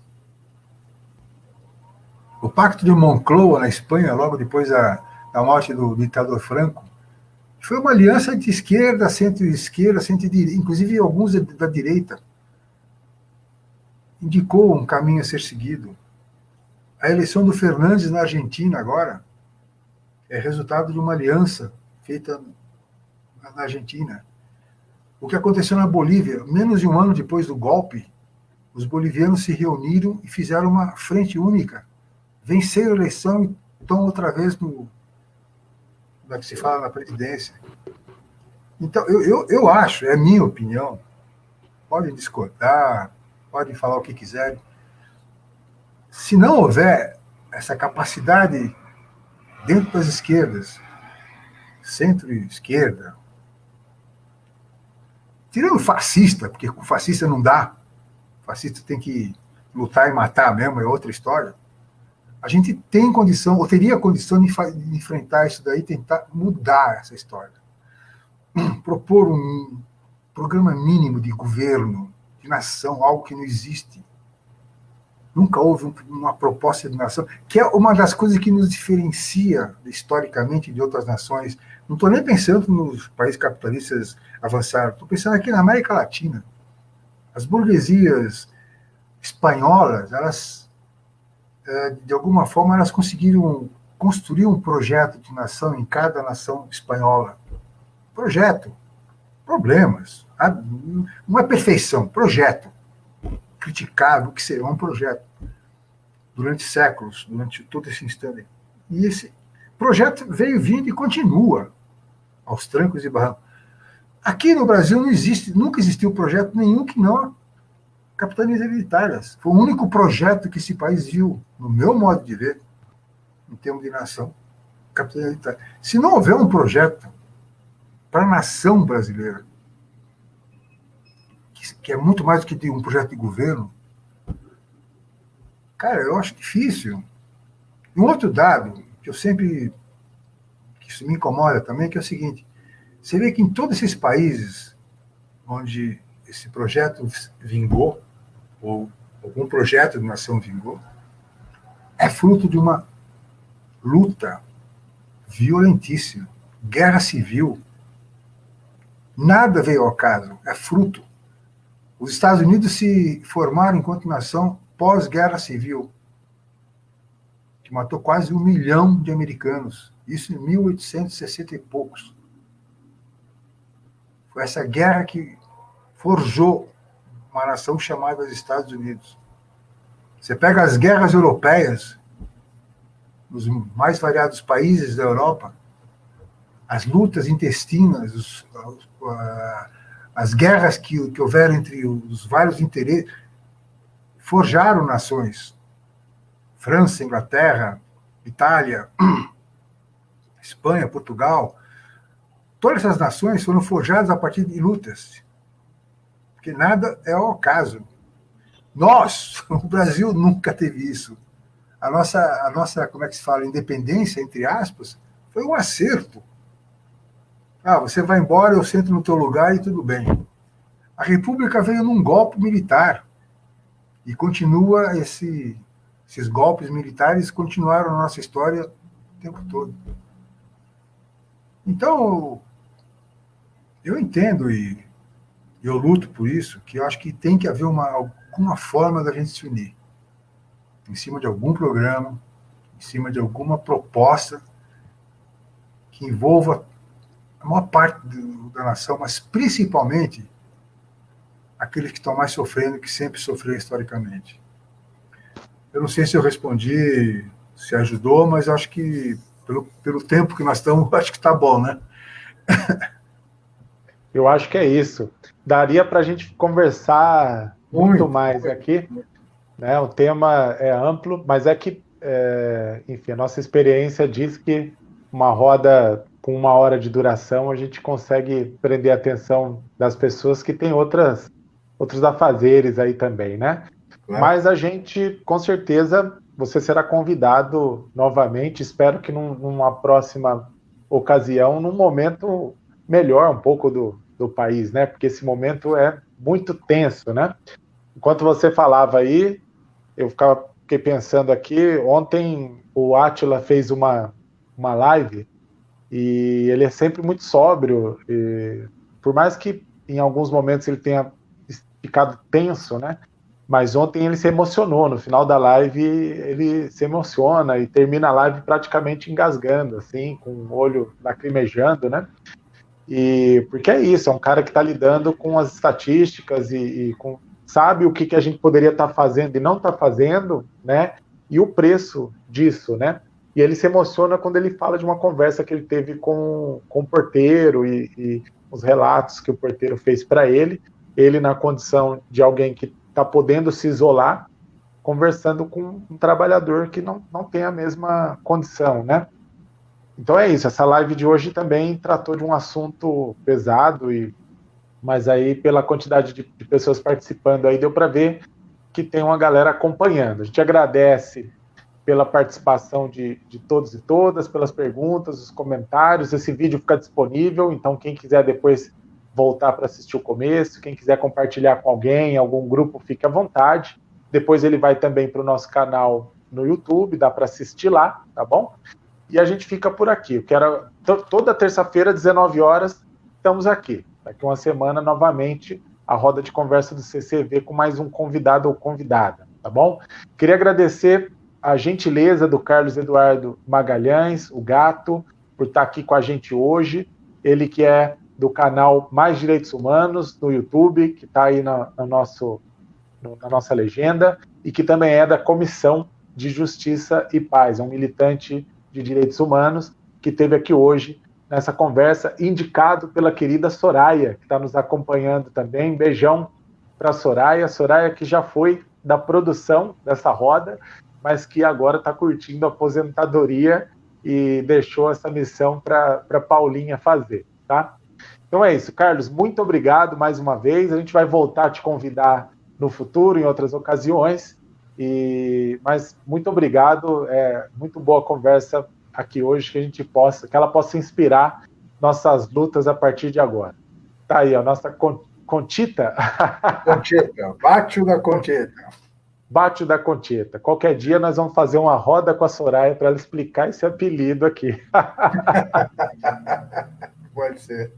O Pacto de Moncloa, na Espanha, logo depois da, da morte do ditador Franco, foi uma aliança de esquerda, centro-esquerda, centro-direita, inclusive alguns da direita. Indicou um caminho a ser seguido. A eleição do Fernandes na Argentina agora é resultado de uma aliança feita na Argentina. O que aconteceu na Bolívia, menos de um ano depois do golpe, os bolivianos se reuniram e fizeram uma frente única. Venceram a eleição e estão outra vez no. Como é que se fala na presidência. Então, eu, eu, eu acho, é a minha opinião, podem discordar, podem falar o que quiserem. Se não houver essa capacidade dentro das esquerdas, centro-esquerda, Tirando fascista, porque com fascista não dá. Fascista tem que lutar e matar mesmo, é outra história. A gente tem condição, ou teria condição de, de enfrentar isso daí, tentar mudar essa história. Propor um programa mínimo de governo, de nação, algo que não existe. Nunca houve uma proposta de nação, que é uma das coisas que nos diferencia historicamente de outras nações. Não estou nem pensando nos países capitalistas avançaram. Estou pensando aqui na América Latina. As burguesias espanholas, elas, de alguma forma, elas conseguiram construir um projeto de nação em cada nação espanhola. Projeto. Problemas. Não é perfeição, projeto. Criticável, que é um projeto. Durante séculos, durante todo esse instante. E esse projeto veio vindo e continua aos trancos e barrancos. Aqui no Brasil não existe, nunca existiu projeto nenhum que não capitanias hereditárias. Foi o único projeto que esse país viu, no meu modo de ver, em termos de nação, capitania hereditária. Se não houver um projeto para a nação brasileira, que, é muito mais do que um projeto de governo, cara, eu acho difícil. Um outro dado que eu sempre que isso me incomoda também, que é o seguinte: você vê que em todos esses países onde esse projeto vingou, ou algum projeto de nação vingou, é fruto de uma luta violentíssima, guerra civil. Nada veio ao caso, é fruto. Os Estados Unidos se formaram enquanto nação pós-guerra civil, que matou quase um milhão de americanos, isso em 1860 e poucos. Foi essa guerra que forjou uma nação chamada Estados Unidos. Você pega as guerras europeias, nos mais variados países da Europa, as lutas intestinas, os, as guerras que, que houveram entre os vários interesses, forjaram nações. França, Inglaterra, Itália, Espanha, Portugal, todas essas nações foram forjadas a partir de lutas. Porque nada é ao acaso. Nós, o Brasil, nunca teve isso. A nossa, a nossa, como é que se fala, independência, entre aspas, foi um acerto. Ah, você vai embora, eu sento no teu lugar e tudo bem. A República veio num golpe militar e continua esse, esses golpes militares continuaram na nossa história o tempo todo. Então, eu entendo e eu luto por isso, que eu acho que tem que haver uma, alguma forma da gente se unir. Em cima de algum programa, em cima de alguma proposta que envolva a maior parte do, da nação, mas principalmente aqueles que estão mais sofrendo, que sempre sofreram historicamente. Eu não sei se eu respondi, se ajudou, mas acho que pelo, pelo tempo que nós estamos, acho que está bom, né? eu acho que é isso. Daria para a gente conversar muito, muito mais muito, aqui. Né? O tema é amplo, mas é que, é, enfim, a nossa experiência diz que uma roda com uma hora de duração a gente consegue prender a atenção das pessoas que têm outras outros afazeres aí também, né? Claro. Mas a gente, com certeza, você será convidado novamente, espero que num, numa próxima ocasião, num momento melhor um pouco do, do país, né? Porque esse momento é muito tenso, né? Enquanto você falava aí, eu ficava fiquei pensando aqui, ontem o Atila fez uma, uma live e ele é sempre muito sóbrio, por mais que em alguns momentos ele tenha ficado tenso, né? Mas ontem ele se emocionou. No final da live, ele se emociona e termina a live praticamente engasgando, assim, com o olho lacrimejando, né? E porque é isso, é um cara que está lidando com as estatísticas e, e, com sabe o que, que a gente poderia estar tá fazendo e não está fazendo, né? E o preço disso, né? E ele se emociona quando ele fala de uma conversa que ele teve com, com o porteiro e, e os relatos que o porteiro fez para ele ele na condição de alguém que está podendo se isolar, conversando com um trabalhador que não, não tem a mesma condição, né? Então é isso, essa live de hoje também tratou de um assunto pesado, e mas aí pela quantidade de, de pessoas participando aí deu para ver que tem uma galera acompanhando. A gente agradece pela participação de, de todos e todas, pelas perguntas, os comentários. Esse vídeo fica disponível, então quem quiser depois voltar para assistir o começo. Quem quiser compartilhar com alguém, algum grupo, fique à vontade. Depois ele vai também para o nosso canal no YouTube, dá para assistir lá, tá bom? E a gente fica por aqui. Eu quero toda terça-feira, 19 horas, estamos aqui. Daqui uma semana, novamente, a roda de conversa do CCV com mais um convidado ou convidada, tá bom? Queria agradecer a gentileza do Carlos Eduardo Magalhães, o gato, por estar aqui com a gente hoje. Ele que é do canal Mais Direitos Humanos no YouTube, que está aí na, no nosso, no, na nossa legenda, e que também é da Comissão de Justiça e Paz, é um militante de direitos humanos que teve aqui hoje nessa conversa, indicado pela querida Soraya, que está nos acompanhando também. Beijão para Soraya, Soraya que já foi da produção dessa roda, mas que agora está curtindo a aposentadoria e deixou essa missão para Paulinha fazer, tá? Então é isso, Carlos, muito obrigado mais uma vez. A gente vai voltar a te convidar no futuro, em outras ocasiões. E, mas muito obrigado, é muito boa conversa aqui hoje, que a gente possa, que ela possa inspirar nossas lutas a partir de agora. Tá aí, a nossa Contita. Contita, bate da Contita. Bate da Contita. Qualquer dia nós vamos fazer uma roda com a Soraya para ela explicar esse apelido aqui. Pode ser.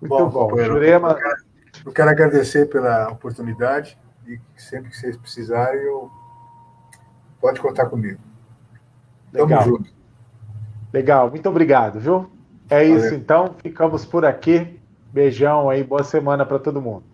Muito bom. bom. Jurema... Eu, quero, eu quero agradecer pela oportunidade e sempre que vocês precisarem, eu... pode contar comigo. Legal. Tamo junto. Legal, muito obrigado, viu? É Valeu. isso então, ficamos por aqui. Beijão aí, boa semana para todo mundo.